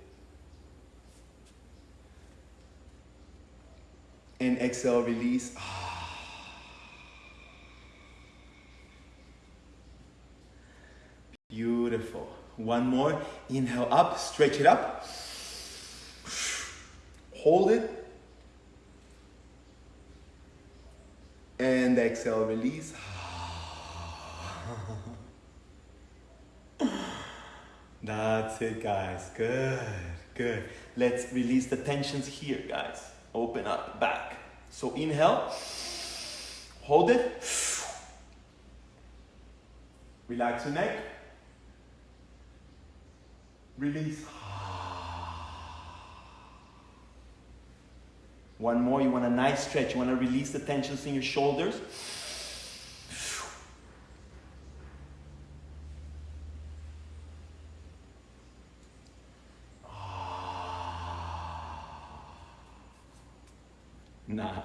And exhale, release. Beautiful. One more. Inhale up, stretch it up. Hold it. And exhale, release. That's it, guys. Good, good. Let's release the tensions here, guys. Open up, back. So inhale, hold it. Relax your neck. Release. One more, you want a nice stretch. You want to release the tensions in your shoulders. Ah. Nice.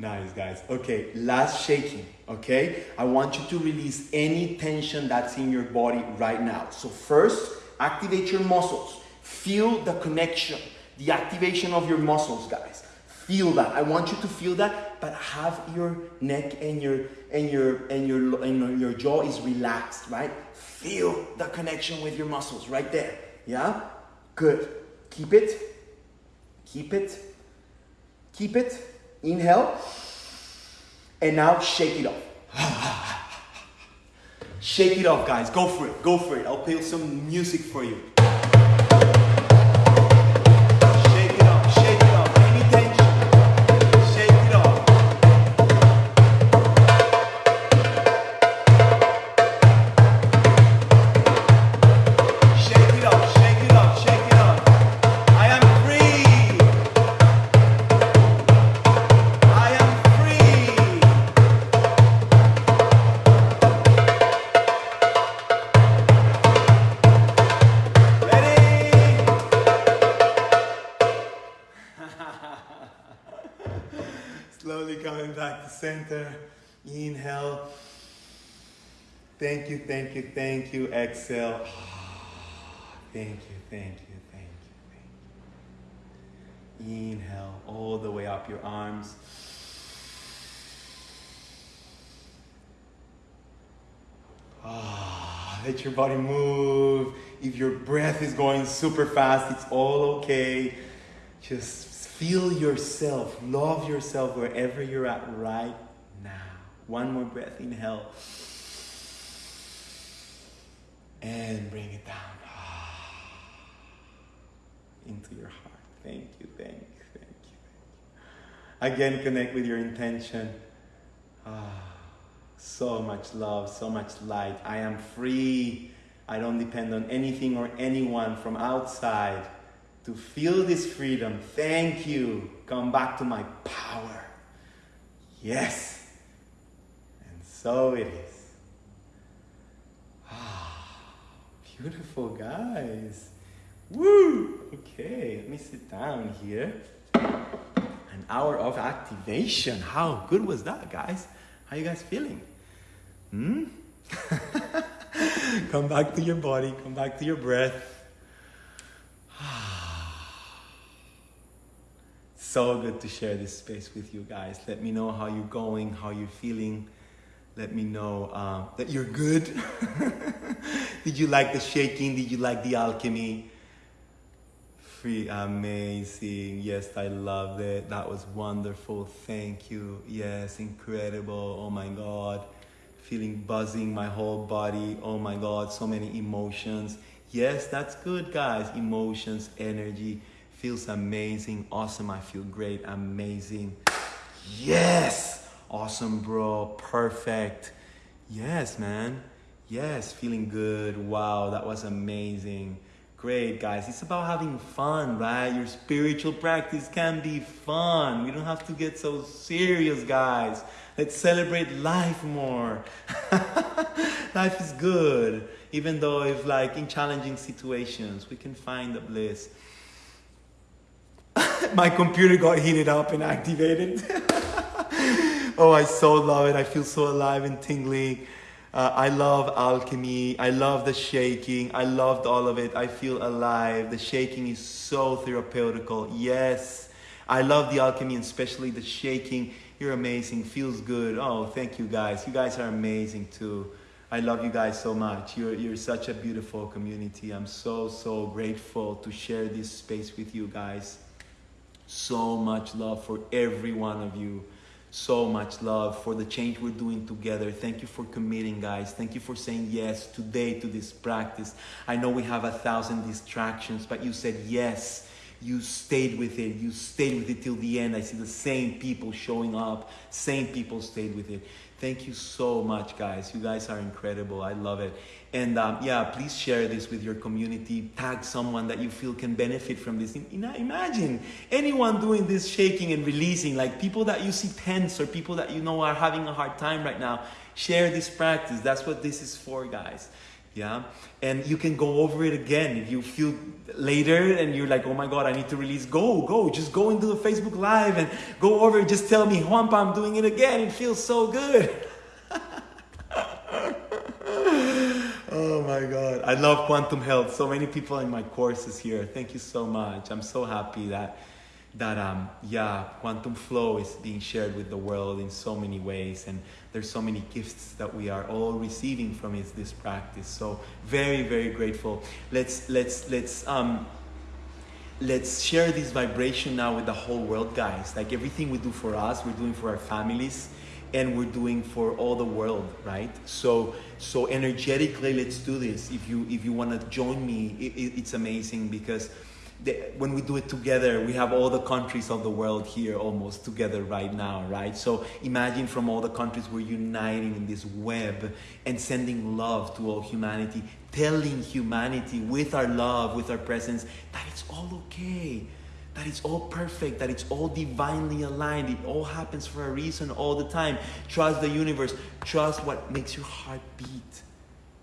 Nice, guys. Okay, last shaking, okay? I want you to release any tension that's in your body right now. So, first, activate your muscles. Feel the connection, the activation of your muscles, guys. Feel that. I want you to feel that, but have your neck and your and your and your and your jaw is relaxed, right? Feel the connection with your muscles right there. Yeah? Good. Keep it. Keep it. Keep it. Inhale. And now shake it off. [laughs] shake it off, guys. Go for it. Go for it. I'll play some music for you. Thank you, thank you, thank you. Exhale. [sighs] Thank you, thank you, thank you, thank you. Inhale all the way up your arms. Ah, [sighs] let your body move. If your breath is going super fast, it's all okay. Just feel yourself, love yourself wherever you're at right now. One more breath, inhale. And bring it down into your heart. Thank you, thank you, thank you, thank you. Again, connect with your intention. Ah, so much love, so much light. I am free. I don't depend on anything or anyone from outside to feel this freedom. Thank you. Come back to my power. Yes. And so it is. Beautiful guys. Woo! Okay, let me sit down here. An hour of activation. How good was that, guys? How you guys feeling? Hmm? [laughs] come back to your body, come back to your breath. [sighs] so good to share this space with you guys. Let me know how you're going, how you're feeling. Let me know uh, that you're good. [laughs] Did you like the shaking? Did you like the alchemy? Free, amazing. Yes, I loved it. That was wonderful. Thank you. Yes, incredible. Oh my God. Feeling buzzing my whole body. Oh my God, so many emotions. Yes, that's good, guys. Emotions, energy feels amazing. Awesome. I feel great. Amazing. Yes. Awesome, bro. Perfect. Yes, man. Yes, feeling good. Wow, that was amazing. Great, guys. It's about having fun, right? Your spiritual practice can be fun. We don't have to get so serious, guys. Let's celebrate life more. [laughs] life is good. Even though if like in challenging situations, we can find the bliss. [laughs] My computer got heated up and activated. [laughs] oh, I so love it. I feel so alive and tingling. Uh, I love alchemy. I love the shaking. I loved all of it. I feel alive. The shaking is so therapeutical. Yes. I love the alchemy and especially the shaking. You're amazing. Feels good. Oh, thank you guys. You guys are amazing too. I love you guys so much. You're, you're such a beautiful community. I'm so, so grateful to share this space with you guys. So much love for every one of you. So much love for the change we're doing together. Thank you for committing, guys. Thank you for saying yes today to this practice. I know we have a thousand distractions, but you said yes. You stayed with it. You stayed with it till the end. I see the same people showing up. Same people stayed with it. Thank you so much, guys. You guys are incredible. I love it. And um, yeah, please share this with your community. Tag someone that you feel can benefit from this. Imagine anyone doing this shaking and releasing, like people that you see tense or people that you know are having a hard time right now. Share this practice. That's what this is for, guys. Yeah. And you can go over it again if you feel later and you're like, oh my God, I need to release. Go, go. Just go into the Facebook Live and go over it. Just tell me, Juanpa, I'm doing it again. It feels so good. [laughs] Oh my God. I love quantum health. So many people in my courses here. Thank you so much. I'm so happy that that um yeah, quantum flow is being shared with the world in so many ways and there's so many gifts that we are all receiving from this practice. So very, very grateful. Let's let's let's um let's share this vibration now with the whole world, guys. Like everything we do for us, we're doing for our families and we're doing for all the world right? So so energetically let's do this. If you if you want to join me it, it, it's amazing because the, when we do it together we have all the countries of the world here almost together right now right? So imagine from all the countries we're uniting in this web and sending love to all humanity telling humanity with our love with our presence that it's all okay that it's all perfect, that it's all divinely aligned. It all happens for a reason all the time. Trust the universe. Trust what makes your heart beat.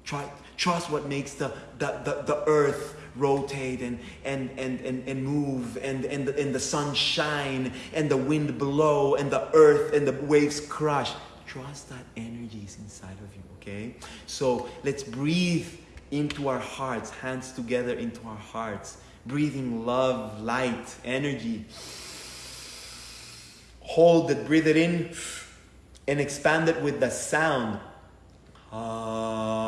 Try, trust what makes the, the, the, the earth rotate and, and, and, and, and move and, and, the, and the sun shine and the wind blow and the earth and the waves crush. Trust that energy is inside of you, okay? So let's breathe into our hearts, hands together into our hearts breathing love, light, energy. Hold it, breathe it in, and expand it with the sound. Ah.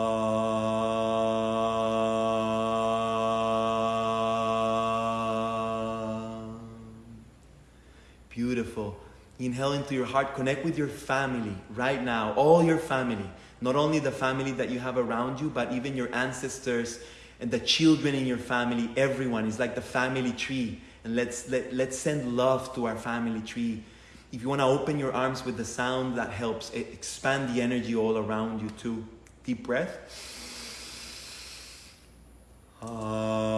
Beautiful. Inhale into your heart. Connect with your family right now, all your family. Not only the family that you have around you, but even your ancestors, and the children in your family, everyone is like the family tree. And let's, let, let's send love to our family tree. If you want to open your arms with the sound, that helps expand the energy all around you too. Deep breath. Uh...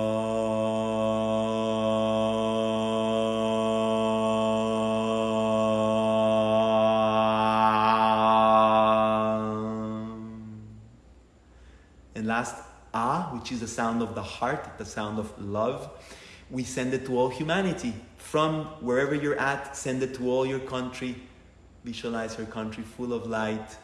which is the sound of the heart, the sound of love, we send it to all humanity. From wherever you're at, send it to all your country. Visualize your country full of light.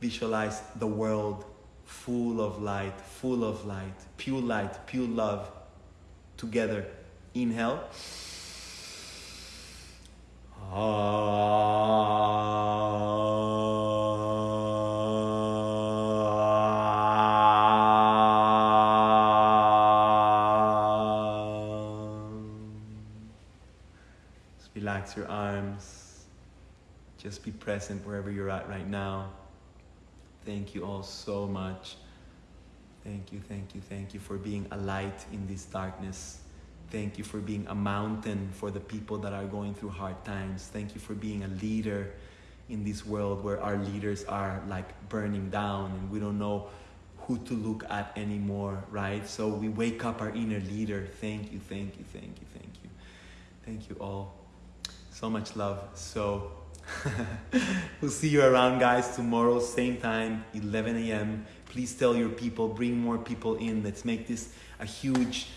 Visualize the world full of light, full of light, pure light, pure love. Together. Inhale. Just Just be present wherever you're at right now. Thank you all so much. Thank you, thank you, thank you for being a light in this darkness. Thank you for being a mountain for the people that are going through hard times. Thank you for being a leader in this world where our leaders are like burning down and we don't know who to look at anymore, right? So we wake up our inner leader. Thank you, thank you, thank you, thank you. Thank you all. So much love. So [laughs] we'll see you around, guys, tomorrow, same time, 11 a.m. Please tell your people, bring more people in. Let's make this a huge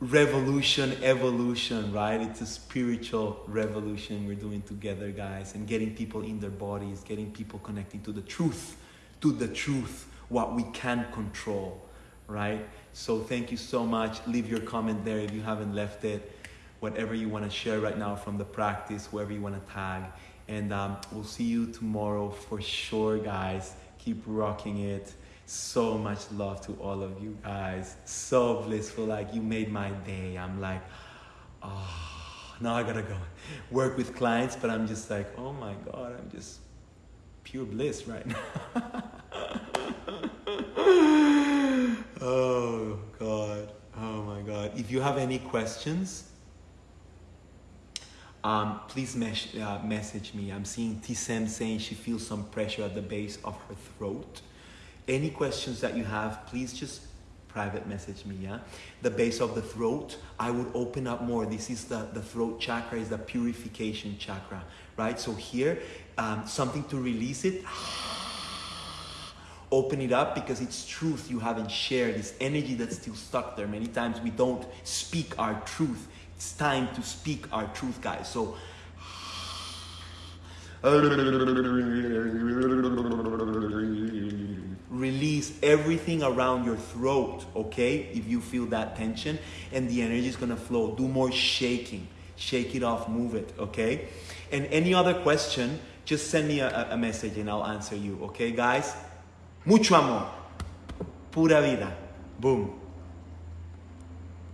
revolution, evolution, right? It's a spiritual revolution we're doing together, guys, and getting people in their bodies, getting people connecting to the truth, to the truth, what we can control, right? So thank you so much. Leave your comment there if you haven't left it. Whatever you want to share right now from the practice, whoever you want to tag. And um, we'll see you tomorrow for sure, guys. Keep rocking it. So much love to all of you guys. So blissful. Like, you made my day. I'm like, oh, now I gotta go work with clients, but I'm just like, oh my God, I'm just pure bliss right now. [laughs] oh God. Oh my God. If you have any questions, um, please mes- uh, message me. I'm seeing Tisem saying she feels some pressure at the base of her throat. Any questions that you have, please just private message me. Yeah, the base of the throat. I would open up more. This is the the throat chakra is the purification chakra, right? So here, um, something to release it. [sighs] Open it up because it's truth you haven't shared. This energy that's still stuck there. Many times we don't speak our truth it's time to speak our truth, guys. So, release everything around your throat, okay? If you feel that tension and the energy is gonna flow, do more shaking. Shake it off, move it, okay? And any other question, just send me a, a message and I'll answer you, okay, guys? Mucho amor. Pura vida. Boom.